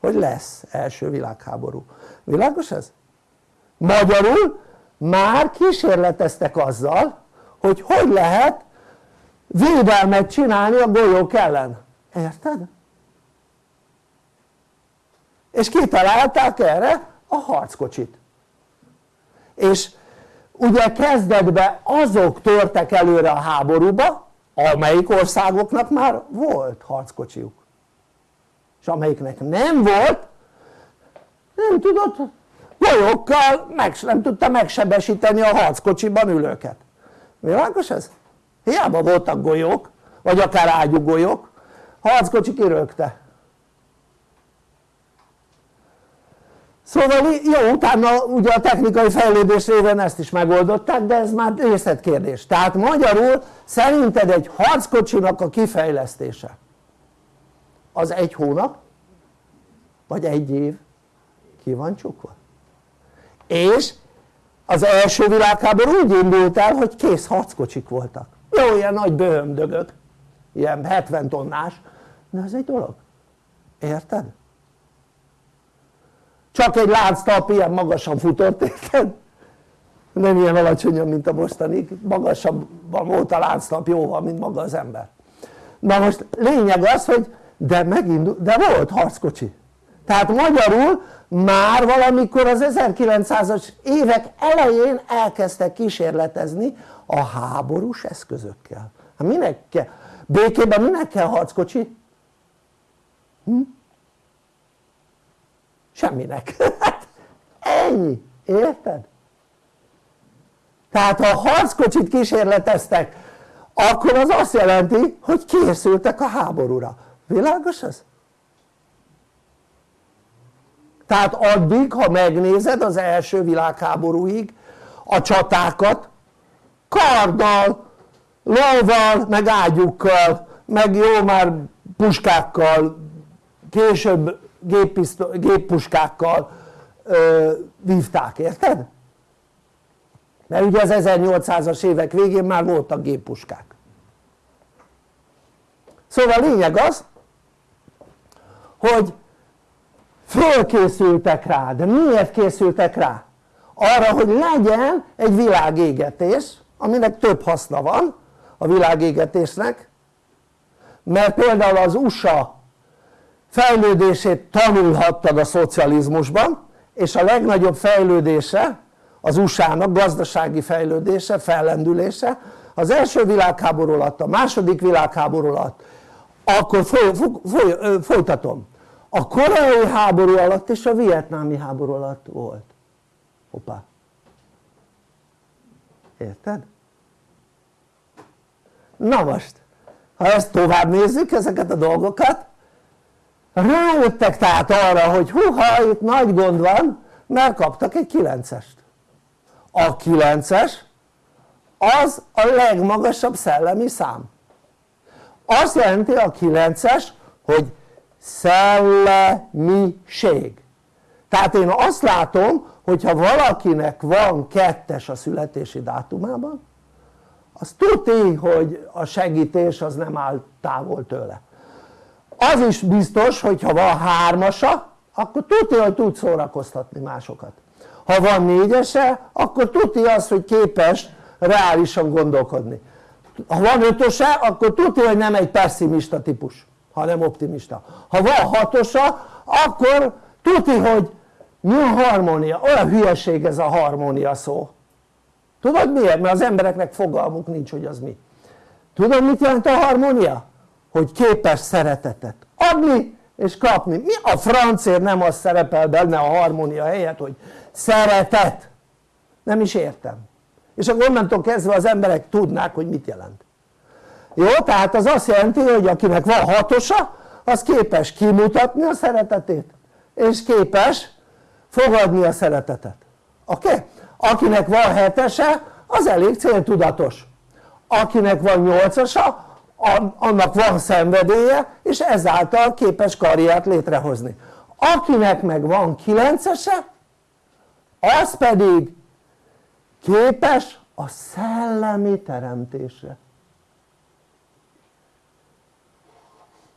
hogy lesz első világháború világos ez? magyarul már kísérleteztek azzal hogy hogy lehet védelmet csinálni a golyók ellen érted? és kitalálták erre a harckocsit és ugye kezdetben azok törtek előre a háborúba amelyik országoknak már volt harckocsiuk. És amelyiknek nem volt nem tudott golyókkal meg, nem tudta megsebesíteni a harckocsiban ülőket. Világos ez? hiába voltak golyók vagy akár ágyúgolyók harckocsi kirögte szóval jó utána ugye a technikai fejlődés révén ezt is megoldották de ez már részletkérdés. Tehát magyarul szerinted egy harckocsinak a kifejlesztése az egy hónap vagy egy év? Ki van csukva? És az első világháború úgy indult el hogy kész harckocsik voltak. Jó ilyen nagy bőhömdögök ilyen 70 tonnás. De ez egy dolog. Érted? Csak egy lánctalp ilyen magasan futott érted? nem ilyen alacsonyan mint a mostani magasabban volt a lánctalp jóval mint maga az ember na most lényeg az hogy de megindult, de volt harckocsi tehát magyarul már valamikor az 1900-as évek elején elkezdtek kísérletezni a háborús eszközökkel hát minek kell? békében minek kell harckocsi? Hm? Semminek ennyi, érted? tehát ha harckocsit kísérleteztek akkor az azt jelenti hogy készültek a háborúra, világos ez? tehát addig ha megnézed az első világháborúig a csatákat karddal, lóval, meg ágyukkal, meg jó már puskákkal, később géppuskákkal ö, vívták, érted? mert ugye az 1800-as évek végén már voltak géppuskák szóval a lényeg az hogy fölkészültek rá, de miért készültek rá? arra hogy legyen egy világégetés aminek több haszna van a világégetésnek mert például az USA fejlődését tanulhattad a szocializmusban és a legnagyobb fejlődése az USA-nak gazdasági fejlődése, fellendülése. Az első világháború alatt, a második világháború alatt akkor foly, foly, folytatom. A koreai háború alatt és a vietnámi háború alatt volt. Hoppá. Érted? na most ha ezt tovább nézzük ezeket a dolgokat rájöttek tehát arra hogy huha itt nagy gond van mert kaptak egy 9-est a 9-es az a legmagasabb szellemi szám. Azt jelenti a 9-es hogy szellemiség. Tehát én azt látom hogyha valakinek van kettes a születési dátumában az tudni hogy a segítés az nem áll távol tőle az is biztos hogyha van hármasa akkor tudja hogy tud szórakoztatni másokat ha van négyese akkor tudja azt hogy képes reálisan gondolkodni ha van ötöse akkor tudja hogy nem egy pessimista típus hanem optimista ha van hatosa akkor tudja hogy mi a harmónia? olyan hülyeség ez a harmónia szó tudod miért? mert az embereknek fogalmuk nincs hogy az mi tudod mit jelent a harmónia? Hogy képes szeretetet adni és kapni mi a francért nem az szerepel benne a harmónia helyett hogy szeretet nem is értem és akkor onnantól kezdve az emberek tudnák hogy mit jelent jó? tehát az azt jelenti hogy akinek van hatosa az képes kimutatni a szeretetét és képes fogadni a szeretetet oké? Okay? akinek van hetese az elég céltudatos akinek van nyolcasa annak van szenvedélye és ezáltal képes karriert létrehozni. Akinek meg van kilencese az pedig képes a szellemi teremtésre.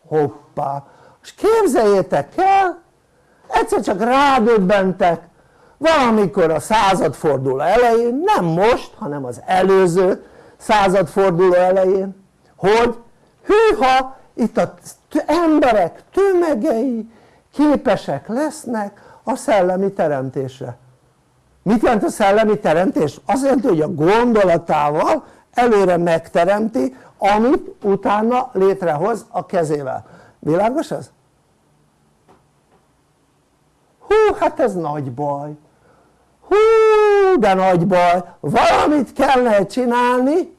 Hoppá. És képzeljétek el egyszer csak rádöbbentek valamikor a századforduló elején nem most hanem az előző századforduló elején hogy hűha itt az emberek tömegei képesek lesznek a szellemi teremtésre mit jelent a szellemi teremtés? azt jelenti hogy a gondolatával előre megteremti amit utána létrehoz a kezével világos ez? hú hát ez nagy baj hú de nagy baj valamit kellene csinálni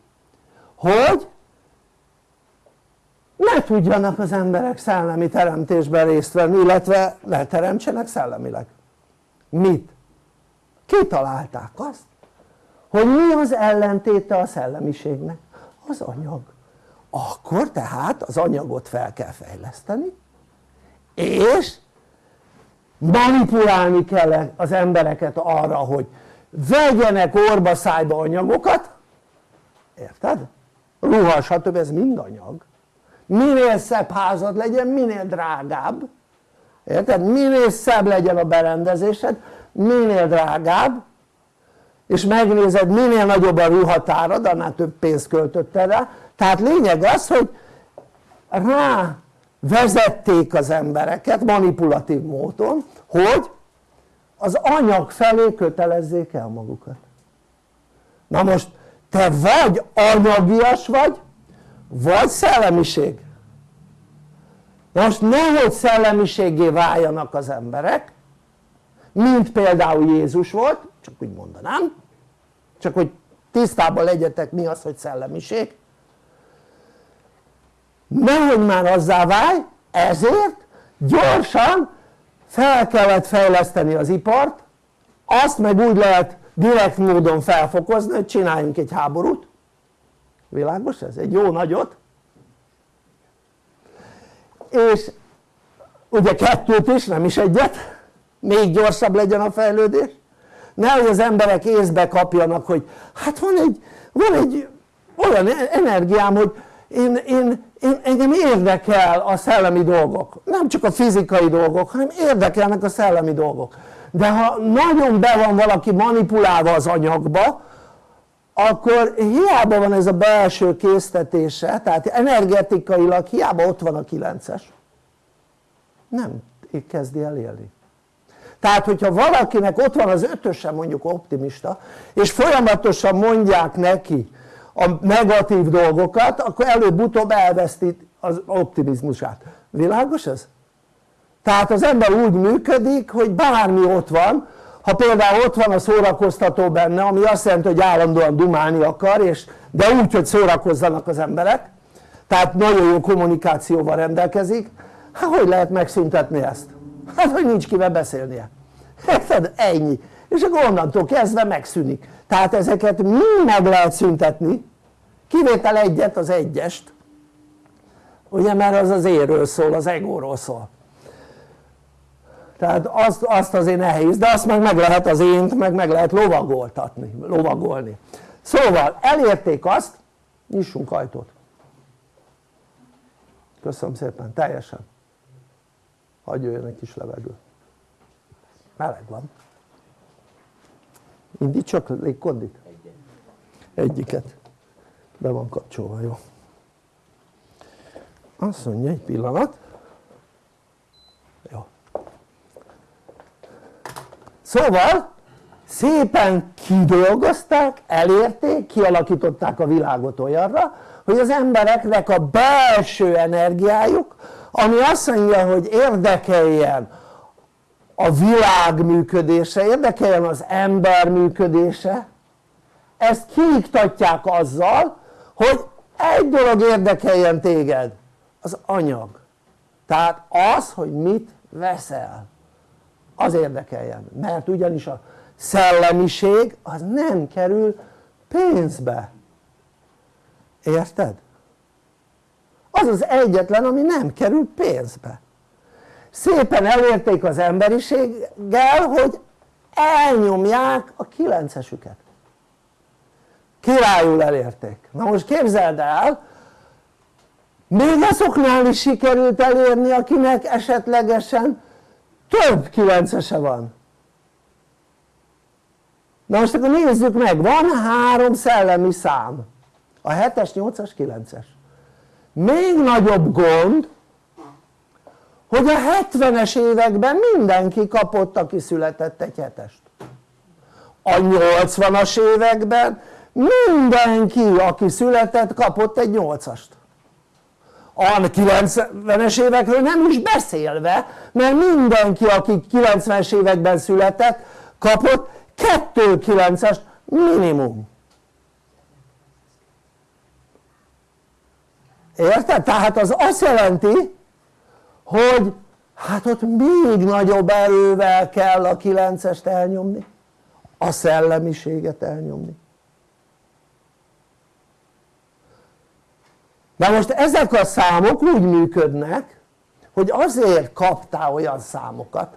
hogy ne tudjanak az emberek szellemi teremtésben részt venni illetve ne teremtsenek szellemileg mit? kitalálták azt hogy mi az ellentéte a szellemiségnek? az anyag akkor tehát az anyagot fel kell fejleszteni és manipulálni kell az embereket arra hogy vegyenek orba szájba anyagokat érted? ruha stb. ez mind anyag minél szebb házad legyen minél drágább. Érted? minél szebb legyen a berendezésed minél drágább. És megnézed minél nagyobb a ruhatárad annál több pénzt költöttél rá. Tehát lényeg az hogy rá vezették az embereket manipulatív módon hogy az anyag felé kötelezzék el magukat. Na most te vagy anyagias vagy vagy szellemiség. Most nehogy szellemiségé váljanak az emberek mint például Jézus volt csak úgy mondanám csak hogy tisztában legyetek mi az hogy szellemiség. Nehogy már azzá válj ezért gyorsan fel kellett fejleszteni az ipart azt meg úgy lehet direkt módon felfokozni hogy csináljunk egy háborút világos ez? egy jó nagyot? És ugye kettőt is nem is egyet. Még gyorsabb legyen a fejlődés. Nehogy az emberek észbe kapjanak hogy hát van egy, van egy olyan energiám hogy én, én, én, engem érdekel a szellemi dolgok. Nem csak a fizikai dolgok hanem érdekelnek a szellemi dolgok. De ha nagyon be van valaki manipulálva az anyagba akkor hiába van ez a belső késztetése tehát energetikailag hiába ott van a 9-es nem kezdi el élni tehát hogyha valakinek ott van az ötösen mondjuk optimista és folyamatosan mondják neki a negatív dolgokat akkor előbb-utóbb elveszti az optimizmusát, világos ez? tehát az ember úgy működik hogy bármi ott van ha például ott van a szórakoztató benne ami azt jelenti hogy állandóan dumálni akar és, de úgy hogy szórakozzanak az emberek tehát nagyon jó kommunikációval rendelkezik hát hogy lehet megszüntetni ezt? hát hogy nincs kivel beszélnie. Érted? ennyi. És akkor onnantól kezdve megszűnik. Tehát ezeket mind meg lehet szüntetni? Kivétel egyet az egyest. Ugye mert az az éről szól, az egóról szól tehát azt, azt azért nehéz, de azt meg meg lehet az ént, meg meg lehet lovagoltatni, lovagolni. Szóval elérték azt, nyissunk ajtót. Köszönöm szépen, teljesen. Hagyj jöjjön egy kis levegő. Meleg van. Indítsak légkondit? egyiket. Be van kapcsolva, jó. Azt mondja egy pillanat szóval szépen kidolgozták, elérték, kialakították a világot olyanra hogy az embereknek a belső energiájuk ami azt mondja hogy érdekeljen a világ működése, érdekeljen az ember működése ezt kiiktatják azzal hogy egy dolog érdekeljen téged az anyag. Tehát az hogy mit veszel az érdekeljen. Mert ugyanis a szellemiség az nem kerül pénzbe. Érted? az az egyetlen ami nem kerül pénzbe. Szépen elérték az emberiséggel hogy elnyomják a kilencesüket. Királyul elérték. Na most képzeld el még azoknál is sikerült elérni akinek esetlegesen több kilencese van. Na most akkor nézzük meg, van három szellemi szám. A 7-es, 8-as, 9-es még nagyobb gond hogy a 70-es években mindenki kapott aki született egy hetest. A 80-as években mindenki aki született kapott egy 8-ast a 90-es évekről nem is beszélve mert mindenki aki 90-es években született kapott 2 9-est minimum érted? tehát az azt jelenti hogy hát ott még nagyobb erővel kell a 9-est elnyomni a szellemiséget elnyomni na most ezek a számok úgy működnek hogy azért kaptál olyan számokat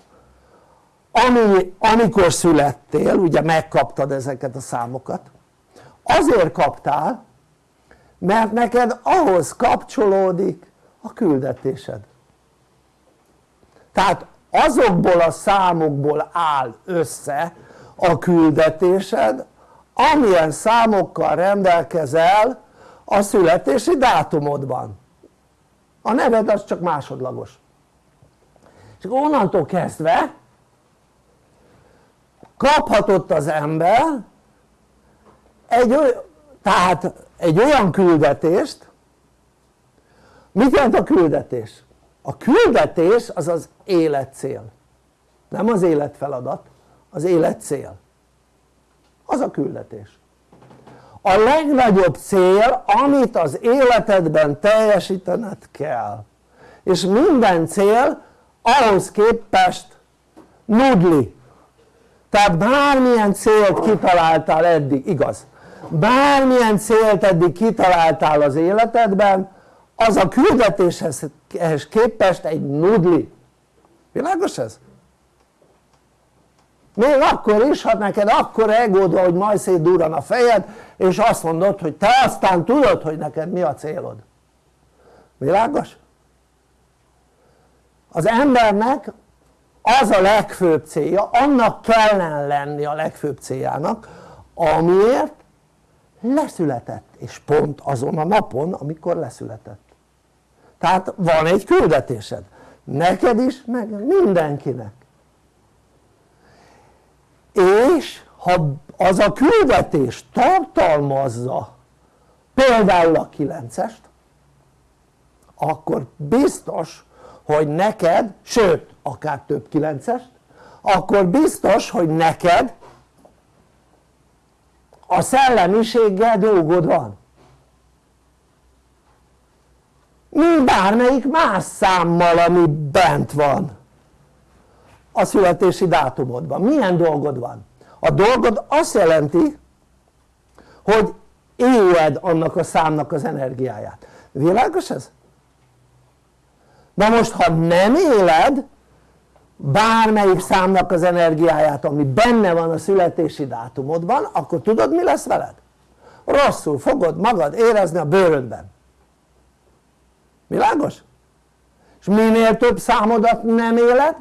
ami, amikor születtél, ugye megkaptad ezeket a számokat azért kaptál mert neked ahhoz kapcsolódik a küldetésed. Tehát azokból a számokból áll össze a küldetésed amilyen számokkal rendelkezel a születési dátumodban. A neved az csak másodlagos. És onnantól kezdve kaphatott az ember egy tehát egy olyan küldetést. Mit jelent a küldetés? a küldetés az az életcél. Nem az életfeladat, az életcél. Az a küldetés a legnagyobb cél amit az életedben teljesítened kell. És minden cél ahhoz képest nudli. Tehát bármilyen célt kitaláltál eddig, igaz. Bármilyen célt eddig kitaláltál az életedben az a küldetéshez képest egy nudli. Világos ez? Még akkor is ha neked akkor egód hogy majd szétdurran a fejed és azt mondod hogy te aztán tudod hogy neked mi a célod. Világos? az embernek az a legfőbb célja, annak kellene lenni a legfőbb céljának amiért leszületett és pont azon a napon amikor leszületett. Tehát van egy küldetésed. Neked is meg mindenkinek és ha az a küldetés tartalmazza például a 9-est akkor biztos hogy neked, sőt akár több 9-est akkor biztos hogy neked a szellemiséggel dolgod van. Mint bármelyik más számmal ami bent van a születési dátumodban, milyen dolgod van? a dolgod azt jelenti hogy éled annak a számnak az energiáját, világos ez? na most ha nem éled bármelyik számnak az energiáját ami benne van a születési dátumodban akkor tudod mi lesz veled? rosszul fogod magad érezni a bőrödben világos? és minél több számodat nem éled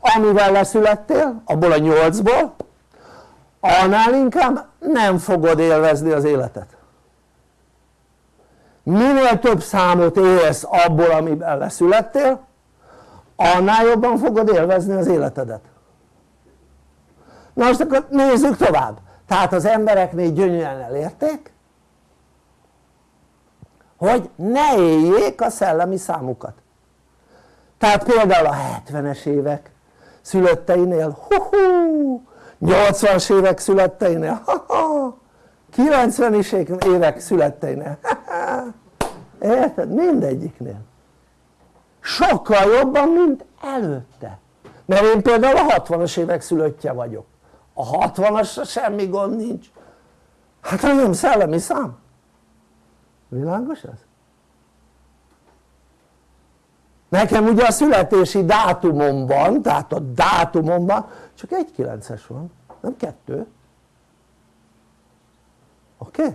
amivel leszülettél? Abból a nyolcból? Annál inkább nem fogod élvezni az életet. Minél több számot élsz abból amiben leszülettél annál jobban fogod élvezni az életedet. Na most akkor nézzük tovább. Tehát az embereknél gyönyörűen elérték hogy ne éljék a szellemi számukat. Tehát például a 70-es évek szülötteinél hu 80-as évek születteinél. 90-es évek születteinél. Érted? mindegyiknél. Sokkal jobban mint előtte. Mert én például a 60-as évek szülöttje vagyok. A 60-as semmi gond nincs. Hát nem szellemi szám. Világos ez? Nekem ugye a születési dátumomban tehát a dátumomban csak egy 9-es van nem kettő oké? Okay?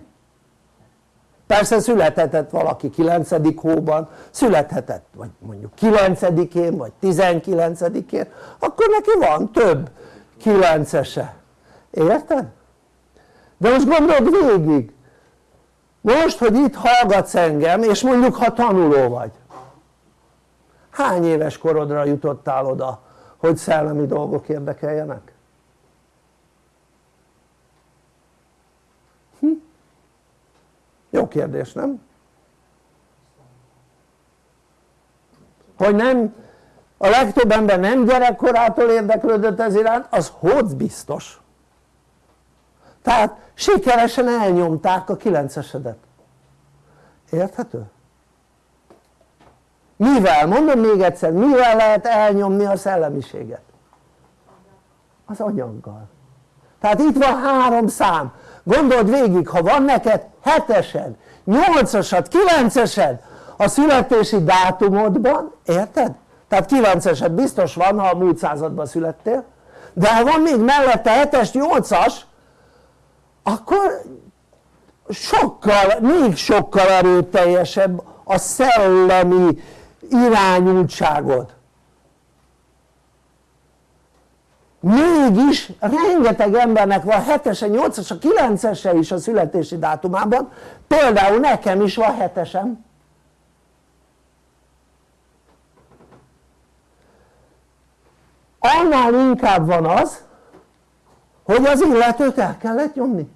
persze születhetett valaki 9. hóban születhetett vagy mondjuk 9-én vagy 19-én akkor neki van több 9-ese érted? de most gondold végig most hogy itt hallgatsz engem és mondjuk ha tanuló vagy hány éves korodra jutottál oda hogy szellemi dolgok érdekeljenek? Hm? jó kérdés nem? hogy nem a legtöbb ember nem gyerekkorától érdeklődött ez iránt az hogy biztos tehát sikeresen elnyomták a kilencesedet érthető? Mivel? mondom még egyszer, mivel lehet elnyomni a szellemiséget? az anyaggal tehát itt van három szám gondold végig ha van neked hetesed, nyolcasad, kilencesed a születési dátumodban, érted? tehát kilencesed biztos van ha a múlt században születtél de ha van még mellette 7-es, 8-as akkor sokkal, még sokkal erőteljesebb a szellemi irányultságod mégis rengeteg embernek van 7-ese, 8-asa, 9-ese is a születési dátumában például nekem is van 7-esem annál inkább van az hogy az illetőt el kellett nyomni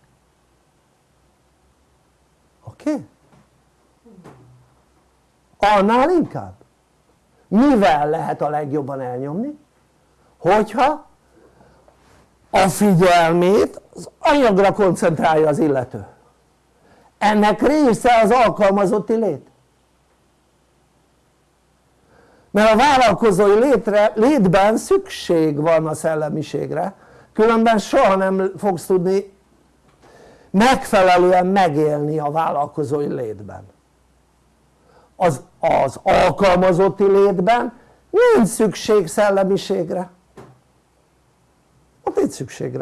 oké? Okay? annál inkább mivel lehet a legjobban elnyomni? hogyha a figyelmét az anyagra koncentrálja az illető. Ennek része az alkalmazotti lét. Mert a vállalkozói létre, létben szükség van a szellemiségre különben soha nem fogsz tudni megfelelően megélni a vállalkozói létben az, az alkalmazotti létben nincs szükség szellemiségre. Ott nincs szükség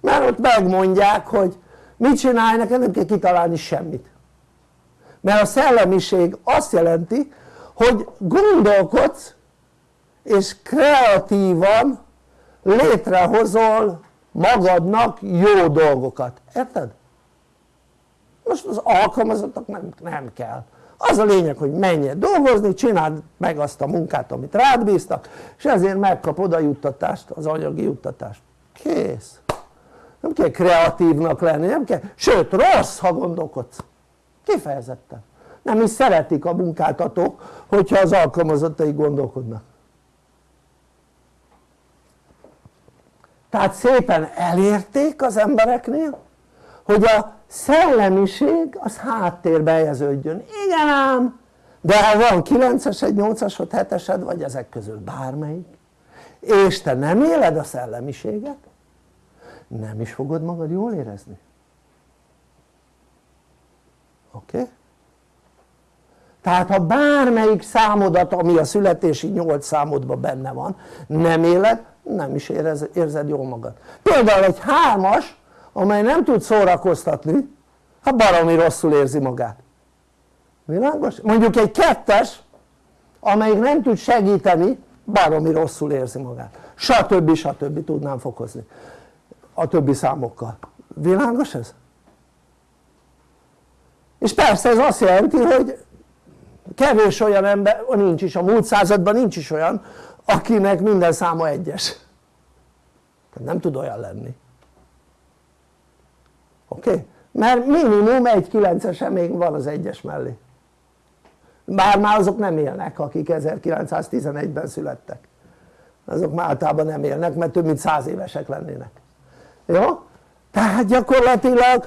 mert ott megmondják hogy mit csinálj neked nem kell kitalálni semmit. Mert a szellemiség azt jelenti hogy gondolkodsz és kreatívan létrehozol magadnak jó dolgokat, érted? Most az alkalmazottak nem, nem kell. Az a lényeg hogy menjél dolgozni, csináld meg azt a munkát amit rád bíztak és ezért megkapod a juttatást, az anyagi juttatást. Kész. Nem kell kreatívnak lenni, nem kell, sőt rossz ha gondolkodsz. Kifejezetten. Nem is szeretik a munkáltatók hogyha az alkalmazottai gondolkodnak. Tehát szépen elérték az embereknél hogy a szellemiség az háttérbe helyeződjön igen ám de ha van 9-es, egy 8-as, 7-esed vagy ezek közül bármelyik és te nem éled a szellemiséget nem is fogod magad jól érezni oké? Okay? tehát ha bármelyik számodat ami a születési 8 számodban benne van nem éled nem is érzed jól magad például egy hármas amely nem tud szórakoztatni hát baromi rosszul érzi magát világos? mondjuk egy kettes amelyik nem tud segíteni baromi rosszul érzi magát stb. stb. tudnám fokozni a többi számokkal világos ez? és persze ez azt jelenti hogy kevés olyan ember, nincs is a múlt században nincs is olyan akinek minden száma egyes tehát nem tud olyan lenni oké? Mert minimum egy 9 még van az egyes mellé bár már azok nem élnek akik 1911-ben születtek azok már általában nem élnek mert több mint száz évesek lennének jó? tehát gyakorlatilag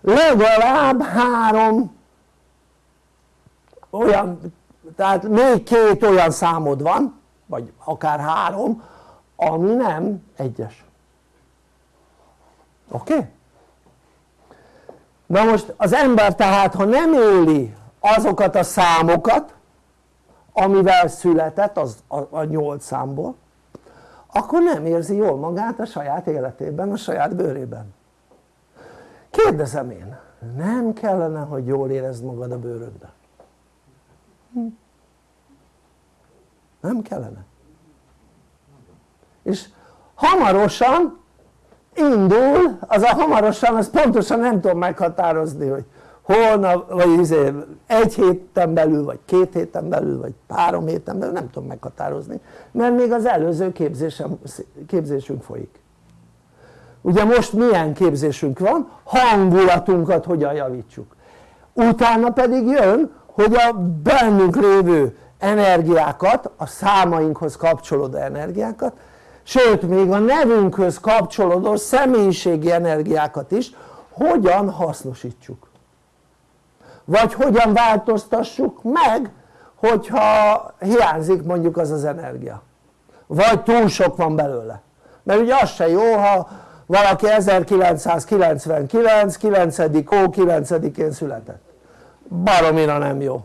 legalább három olyan tehát még két olyan számod van vagy akár három ami nem egyes oké? Okay? Na most az ember tehát ha nem éli azokat a számokat amivel született az, a, 8 számból akkor nem érzi jól magát a saját életében, a saját bőrében kérdezem én, nem kellene hogy jól érezd magad a bőrödben? Nem kellene és hamarosan indul, az a hamarosan, az pontosan nem tudom meghatározni, hogy holnap, vagy izé, egy héten belül, vagy két héten belül, vagy három héten belül, nem tudom meghatározni, mert még az előző képzésem, képzésünk folyik. Ugye most milyen képzésünk van? Hangulatunkat hogyan javítsuk. Utána pedig jön, hogy a bennünk lévő energiákat, a számainkhoz kapcsolódó energiákat sőt még a nevünkhöz kapcsolódó személyiségi energiákat is hogyan hasznosítsuk? Vagy hogyan változtassuk meg hogyha hiányzik mondjuk az az energia? Vagy túl sok van belőle? Mert ugye az se jó ha valaki 1999 9. ó 9-én született. Baromira nem jó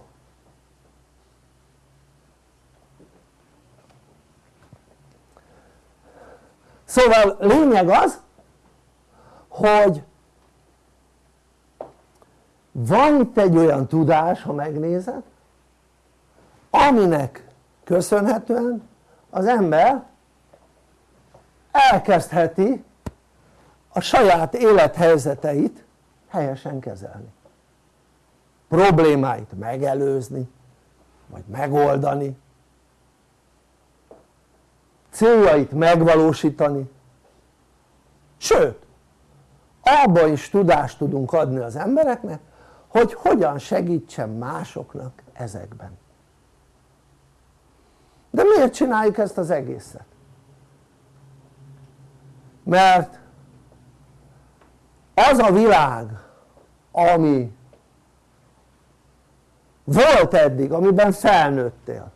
szóval lényeg az hogy van itt egy olyan tudás ha megnézed aminek köszönhetően az ember elkezdheti a saját élethelyzeteit helyesen kezelni. Problémáit megelőzni vagy megoldani céljait megvalósítani. Sőt abban is tudást tudunk adni az embereknek hogy hogyan segítsen másoknak ezekben. De miért csináljuk ezt az egészet? mert az a világ ami volt eddig, amiben felnőttél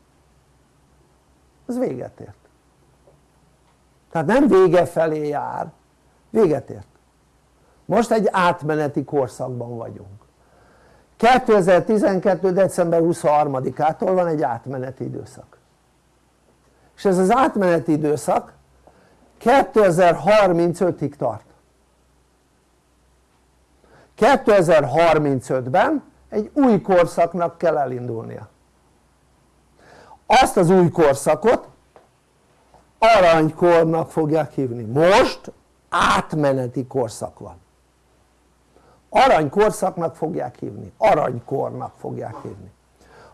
az véget ért tehát nem vége felé jár, véget ért. Most egy átmeneti korszakban vagyunk. 2012. december 23-ától van egy átmeneti időszak. És ez az átmeneti időszak 2035-ig tart. 2035-ben egy új korszaknak kell elindulnia. Azt az új korszakot aranykornak fogják hívni, most átmeneti korszak van. Aranykorszaknak fogják hívni, aranykornak fogják hívni.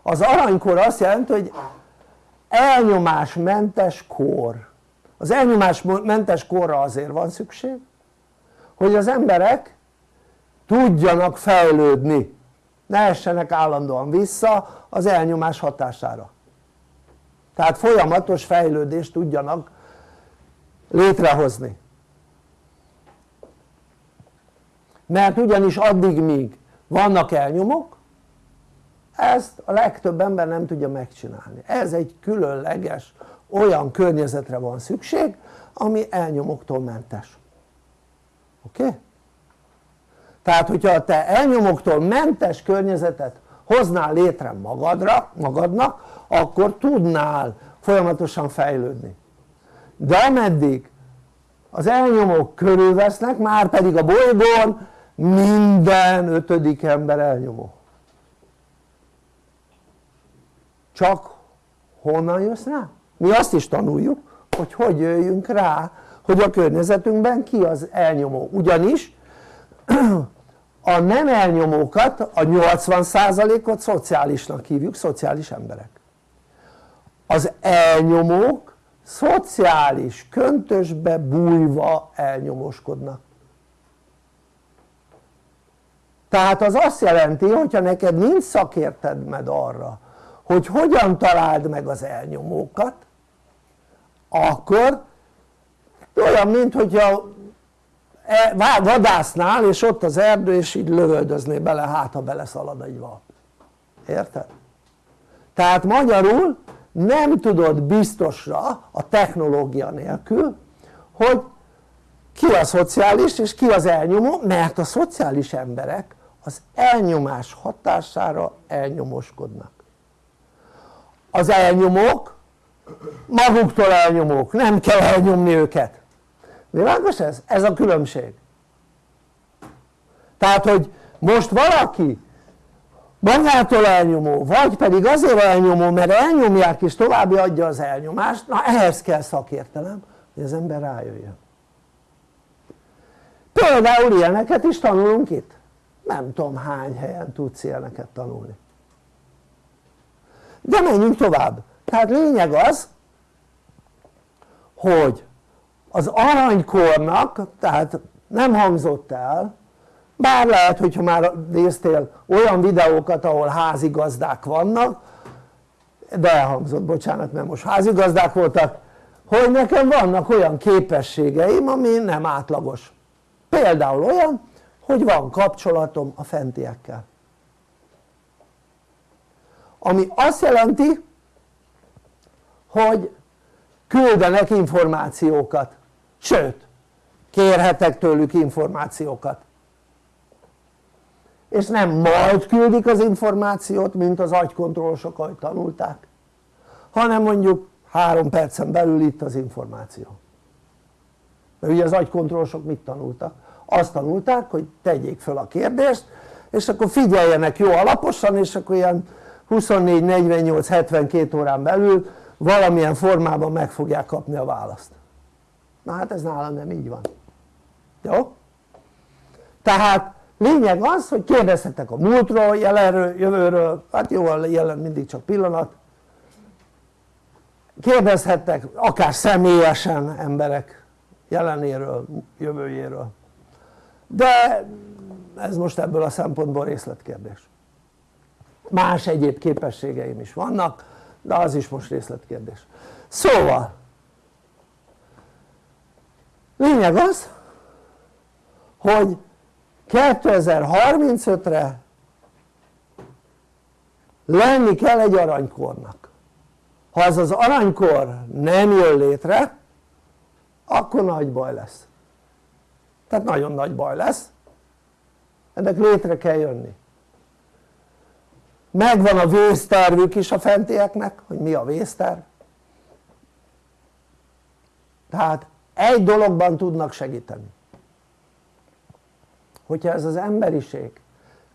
Az aranykor azt jelenti hogy elnyomásmentes kor. Az elnyomásmentes korra azért van szükség hogy az emberek tudjanak fejlődni. Ne essenek állandóan vissza az elnyomás hatására tehát folyamatos fejlődést tudjanak létrehozni mert ugyanis addig míg vannak elnyomok ezt a legtöbb ember nem tudja megcsinálni ez egy különleges olyan környezetre van szükség ami elnyomoktól mentes oké? Okay? tehát hogyha te elnyomoktól mentes környezetet hoznál létre magadra, magadnak akkor tudnál folyamatosan fejlődni. De ameddig az elnyomók körülvesznek már pedig a bolygón minden ötödik ember elnyomó. Csak honnan jössz rá? mi azt is tanuljuk hogy hogy jöjjünk rá hogy a környezetünkben ki az elnyomó. Ugyanis a nem elnyomókat a 80%-ot szociálisnak hívjuk, szociális emberek az elnyomók szociális köntösbe bújva elnyomoskodnak tehát az azt jelenti hogyha neked nincs szakértedmed arra hogy hogyan találd meg az elnyomókat akkor olyan mint hogyha e, vadásznál és ott az erdő és így lövöldözné bele hát ha beleszalad egy val érted? tehát magyarul nem tudod biztosra a technológia nélkül hogy ki a szociális és ki az elnyomó mert a szociális emberek az elnyomás hatására elnyomoskodnak. Az elnyomók maguktól elnyomók, nem kell elnyomni őket. Világos ez? ez a különbség. Tehát hogy most valaki magától elnyomó vagy pedig azért elnyomó mert elnyomják és további adja az elnyomást. Na ehhez kell szakértelem hogy az ember rájöjjön. Például ilyeneket is tanulunk itt. Nem tudom hány helyen tudsz ilyeneket tanulni. De menjünk tovább. Tehát lényeg az hogy az aranykornak tehát nem hangzott el bár lehet hogyha már néztél olyan videókat ahol házigazdák vannak de elhangzott bocsánat mert most házigazdák voltak hogy nekem vannak olyan képességeim ami nem átlagos. Például olyan hogy van kapcsolatom a fentiekkel. Ami azt jelenti hogy küldenek információkat. Sőt kérhetek tőlük információkat és nem majd küldik az információt mint az agykontrollosok ahogy tanulták hanem mondjuk három percen belül itt az információ mert ugye az agykontrollosok mit tanultak? azt tanulták hogy tegyék föl a kérdést és akkor figyeljenek jó alaposan és akkor ilyen 24, 48, 72 órán belül valamilyen formában meg fogják kapni a választ na hát ez nálam nem így van jó? tehát lényeg az hogy kérdezhetek a múltról, jelenről, jövőről. Hát jó a jelen mindig csak pillanat. Kérdezhettek akár személyesen emberek jelenéről, jövőjéről. De ez most ebből a szempontból részletkérdés. Más egyéb képességeim is vannak de az is most részletkérdés. Szóval lényeg az hogy 2035-re lenni kell egy aranykornak. Ha az az aranykor nem jön létre akkor nagy baj lesz. Tehát nagyon nagy baj lesz. Ennek létre kell jönni. Megvan a vésztervük is a fentieknek hogy mi a vészterv tehát egy dologban tudnak segíteni hogyha ez az emberiség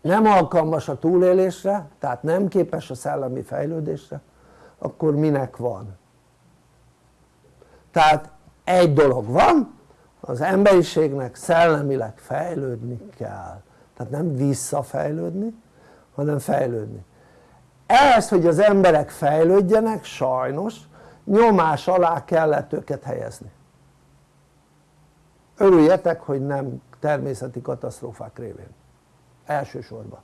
nem alkalmas a túlélésre tehát nem képes a szellemi fejlődésre akkor minek van? Tehát egy dolog van az emberiségnek szellemileg fejlődni kell. Tehát nem visszafejlődni hanem fejlődni. Ehhez hogy az emberek fejlődjenek sajnos nyomás alá kellett őket helyezni. Örüljetek hogy nem természeti katasztrófák révén. Elsősorban.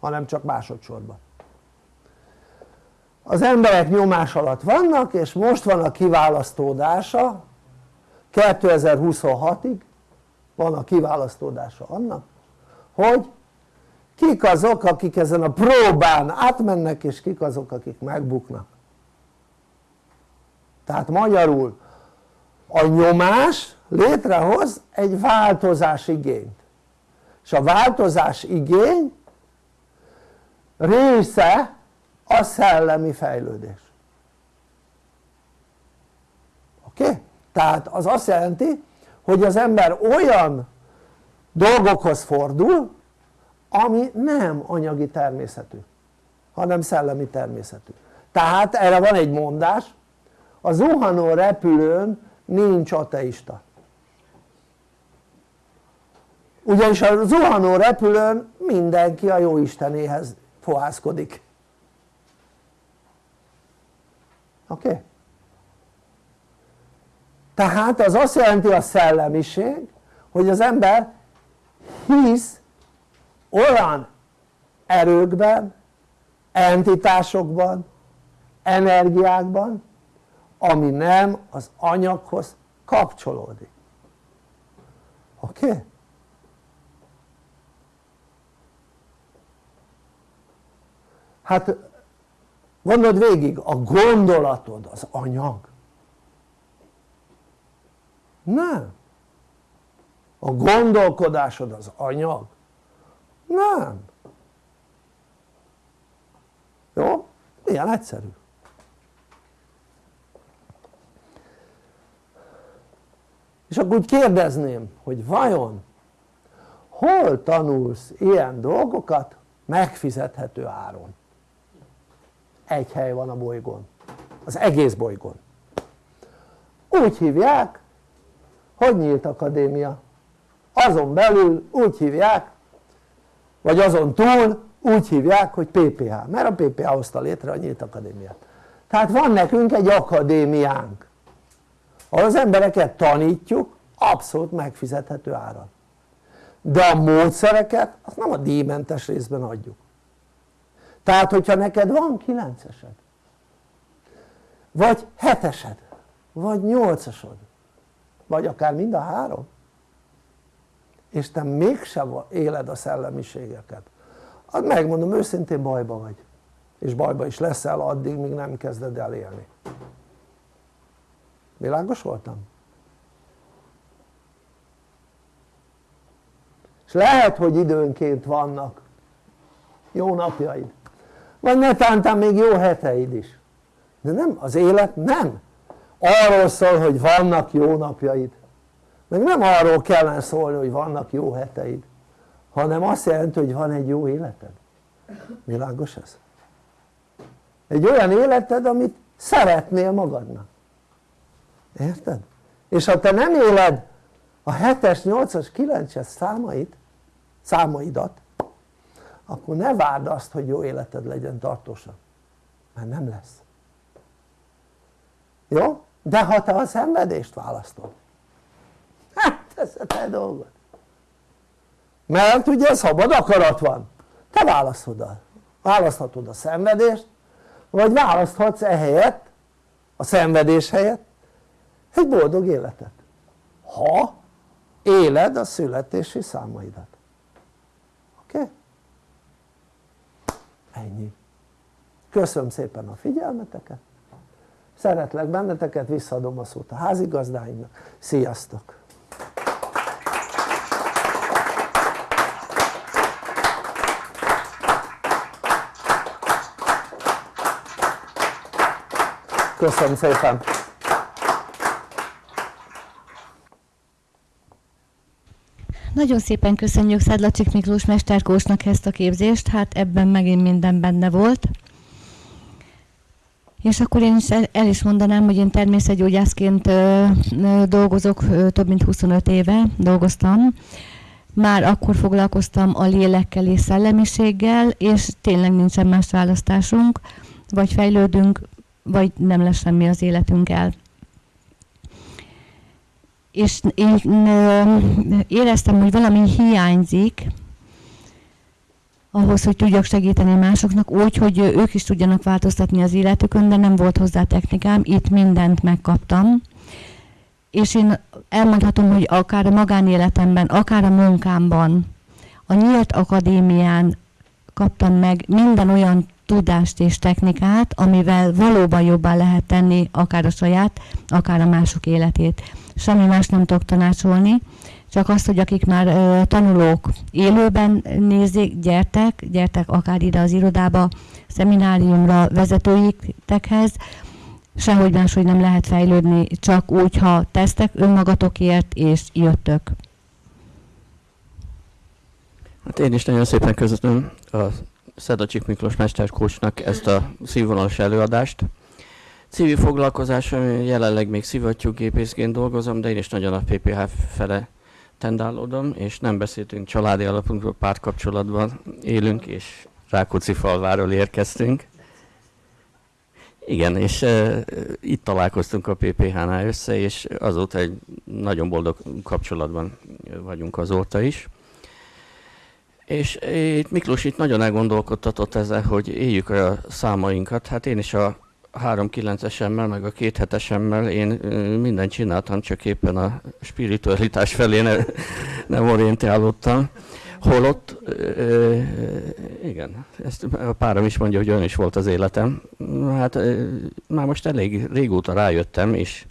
Hanem csak másodszorban. Az emberek nyomás alatt vannak és most van a kiválasztódása. 2026-ig van a kiválasztódása annak hogy kik azok akik ezen a próbán átmennek és kik azok akik megbuknak. Tehát magyarul a nyomás létrehoz egy változás igényt és a változás igény része a szellemi fejlődés oké? Okay? tehát az azt jelenti hogy az ember olyan dolgokhoz fordul ami nem anyagi természetű hanem szellemi természetű tehát erre van egy mondás a zuhanó repülőn nincs ateista ugyanis a zuhanó repülőn mindenki a jó Istenéhez fohászkodik oké? Okay? tehát az azt jelenti a szellemiség hogy az ember hisz olyan erőkben, entitásokban, energiákban ami nem az anyaghoz kapcsolódik oké? Okay? Hát gondold végig a gondolatod az anyag. Nem. A gondolkodásod az anyag. Nem. Jó? ilyen egyszerű. És akkor úgy kérdezném hogy vajon hol tanulsz ilyen dolgokat megfizethető áron egy hely van a bolygón. Az egész bolygón. Úgy hívják hogy nyílt akadémia. Azon belül úgy hívják vagy azon túl úgy hívják hogy PPH mert a PPH hozta létre a nyílt akadémiát. Tehát van nekünk egy akadémiánk. Ahol az embereket tanítjuk abszolút megfizethető áron. De a módszereket azt nem a díjmentes részben adjuk tehát hogyha neked van 9-esed vagy 7-esed vagy 8-asod vagy akár mind a három és te mégsem éled a szellemiségeket az megmondom őszintén bajba vagy. És bajba is leszel addig míg nem kezded el élni. Világos voltam? és lehet hogy időnként vannak jó napjaid vagy netántán még jó heteid is. De nem, az élet nem. Arról szól hogy vannak jó napjaid. Meg nem arról kellene szólni hogy vannak jó heteid hanem azt jelenti hogy van egy jó életed. Világos ez? egy olyan életed amit szeretnél magadnak. Érted? és ha te nem éled a 7-es, 8-as, 9-es számait számaidat akkor ne várd azt hogy jó életed legyen tartósan mert nem lesz jó? de ha te a szenvedést választod hát ez a te dolgod mert ugye szabad akarat van te választod a, választhatod a szenvedést vagy választhatsz ehelyett a szenvedés helyett egy boldog életet ha éled a születési számaidat oké? Okay? Ennyi köszönöm szépen a figyelmeteket szeretlek benneteket, visszaadom a szót a házigazdáimnak, sziasztok! köszönöm szépen! Nagyon szépen köszönjük Szedlacsik Miklós Mesterkósnak ezt a képzést, hát ebben megint minden benne volt. És akkor én is el, is mondanám, hogy én természetgyógyászként dolgozok, több mint 25 éve dolgoztam. már akkor foglalkoztam a lélekkel és szellemiséggel, és tényleg nincsen más választásunk, vagy fejlődünk, vagy nem lesz semmi az életünkkel. És én éreztem, hogy valami hiányzik, ahhoz, hogy tudjak segíteni másoknak úgy, hogy ők is tudjanak változtatni az életükön, de nem volt hozzá technikám, itt mindent megkaptam. És én elmondhatom, hogy akár a magánéletemben, akár a munkámban, a Nyílt Akadémián kaptam meg minden olyan tudást és technikát, amivel valóban jobban lehet tenni akár a saját, akár a mások életét. Semmi más nem tudok tanácsolni, csak azt, hogy akik már ö, tanulók élőben nézik, gyertek, gyertek akár ide az irodába, szemináriumra, vezetőiktekhez, sehogy máshogy nem lehet fejlődni, csak úgy, ha tesztek önmagatokért, és jöttök. Hát én is nagyon szépen köszönöm a Szedacsik Miklós mesterkócsnak ezt a színvonalas előadást. Civil foglalkozásom jelenleg még szivattyúgépészként dolgozom, de én is nagyon a PPH fele tendálódom, és nem beszéltünk családi alapunkról, pártkapcsolatban élünk, és Rákóczi falváról érkeztünk. Igen, és uh, itt találkoztunk a PPH-nál össze, és azóta egy nagyon boldog kapcsolatban vagyunk azóta is. És itt Miklós itt nagyon elgondolkodtatott ezzel, hogy éljük a számainkat. Hát én is a 3-9-esemmel, meg a két hetesemmel én mindent csináltam, csak éppen a spiritualitás felé ne, nem orientálódtam. Holott, ö, igen, ezt a párom is mondja, hogy olyan is volt az életem. Hát ö, már most elég régóta rájöttem, és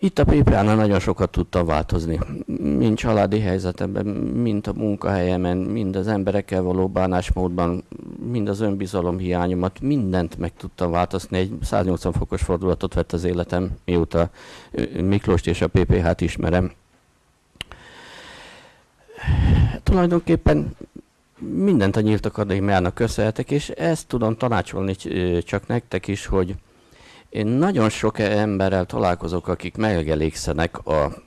itt a PPA-nál nagyon sokat tudtam változni, mind családi helyzetemben, mind a munkahelyemen, mind az emberekkel való bánásmódban, mind az önbizalom hiányomat, mindent meg tudtam változni. Egy 180 fokos fordulatot vett az életem, mióta Miklóst és a PPH-t ismerem. Tulajdonképpen mindent a Nyílt Akadémiának köszönhetek, és ezt tudom tanácsolni csak nektek is, hogy én nagyon sok emberrel találkozok, akik megelégszenek a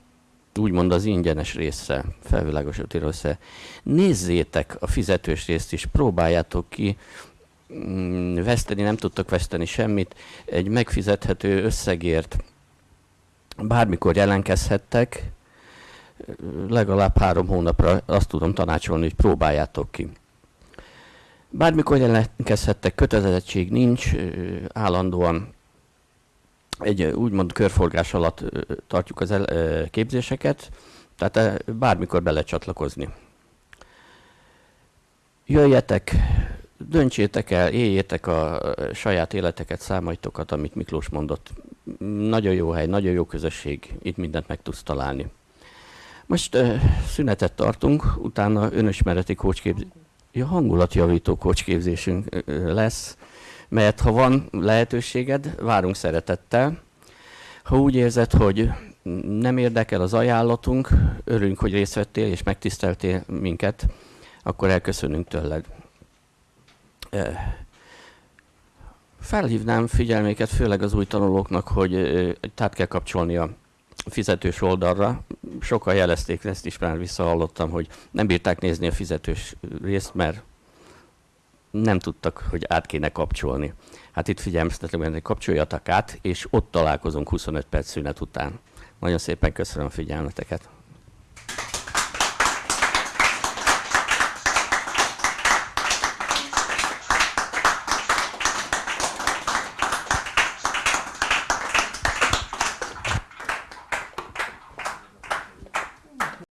úgymond az ingyenes része, felvilágosított része. Nézzétek a fizetős részt is, próbáljátok ki, mm, veszteni, nem tudtok veszteni semmit, egy megfizethető összegért bármikor jelentkezhettek, legalább három hónapra azt tudom tanácsolni, hogy próbáljátok ki. Bármikor jelentkezhettek, kötelezettség nincs, állandóan egy úgymond körforgás alatt tartjuk az el, képzéseket, tehát bármikor bele csatlakozni. Jöjjetek, döntsétek el, éljétek a saját életeket, számaitokat, amit Miklós mondott. Nagyon jó hely, nagyon jó közösség, itt mindent meg tudsz találni. Most szünetet tartunk, utána önismereti kócsképzés, ja, hangulatjavító kócsképzésünk lesz mert ha van lehetőséged, várunk szeretettel. Ha úgy érzed, hogy nem érdekel az ajánlatunk, örülünk, hogy részt vettél és megtiszteltél minket, akkor elköszönünk tőled. Felhívnám figyelméket, főleg az új tanulóknak, hogy tehát kell kapcsolni a fizetős oldalra. Sokan jelezték, ezt is már visszahallottam, hogy nem bírták nézni a fizetős részt, mert nem tudtak, hogy át kéne kapcsolni. Hát itt figyelmeztetek, hogy kapcsoljatok át, és ott találkozunk 25 perc szünet után. Nagyon szépen köszönöm a figyelmeteket.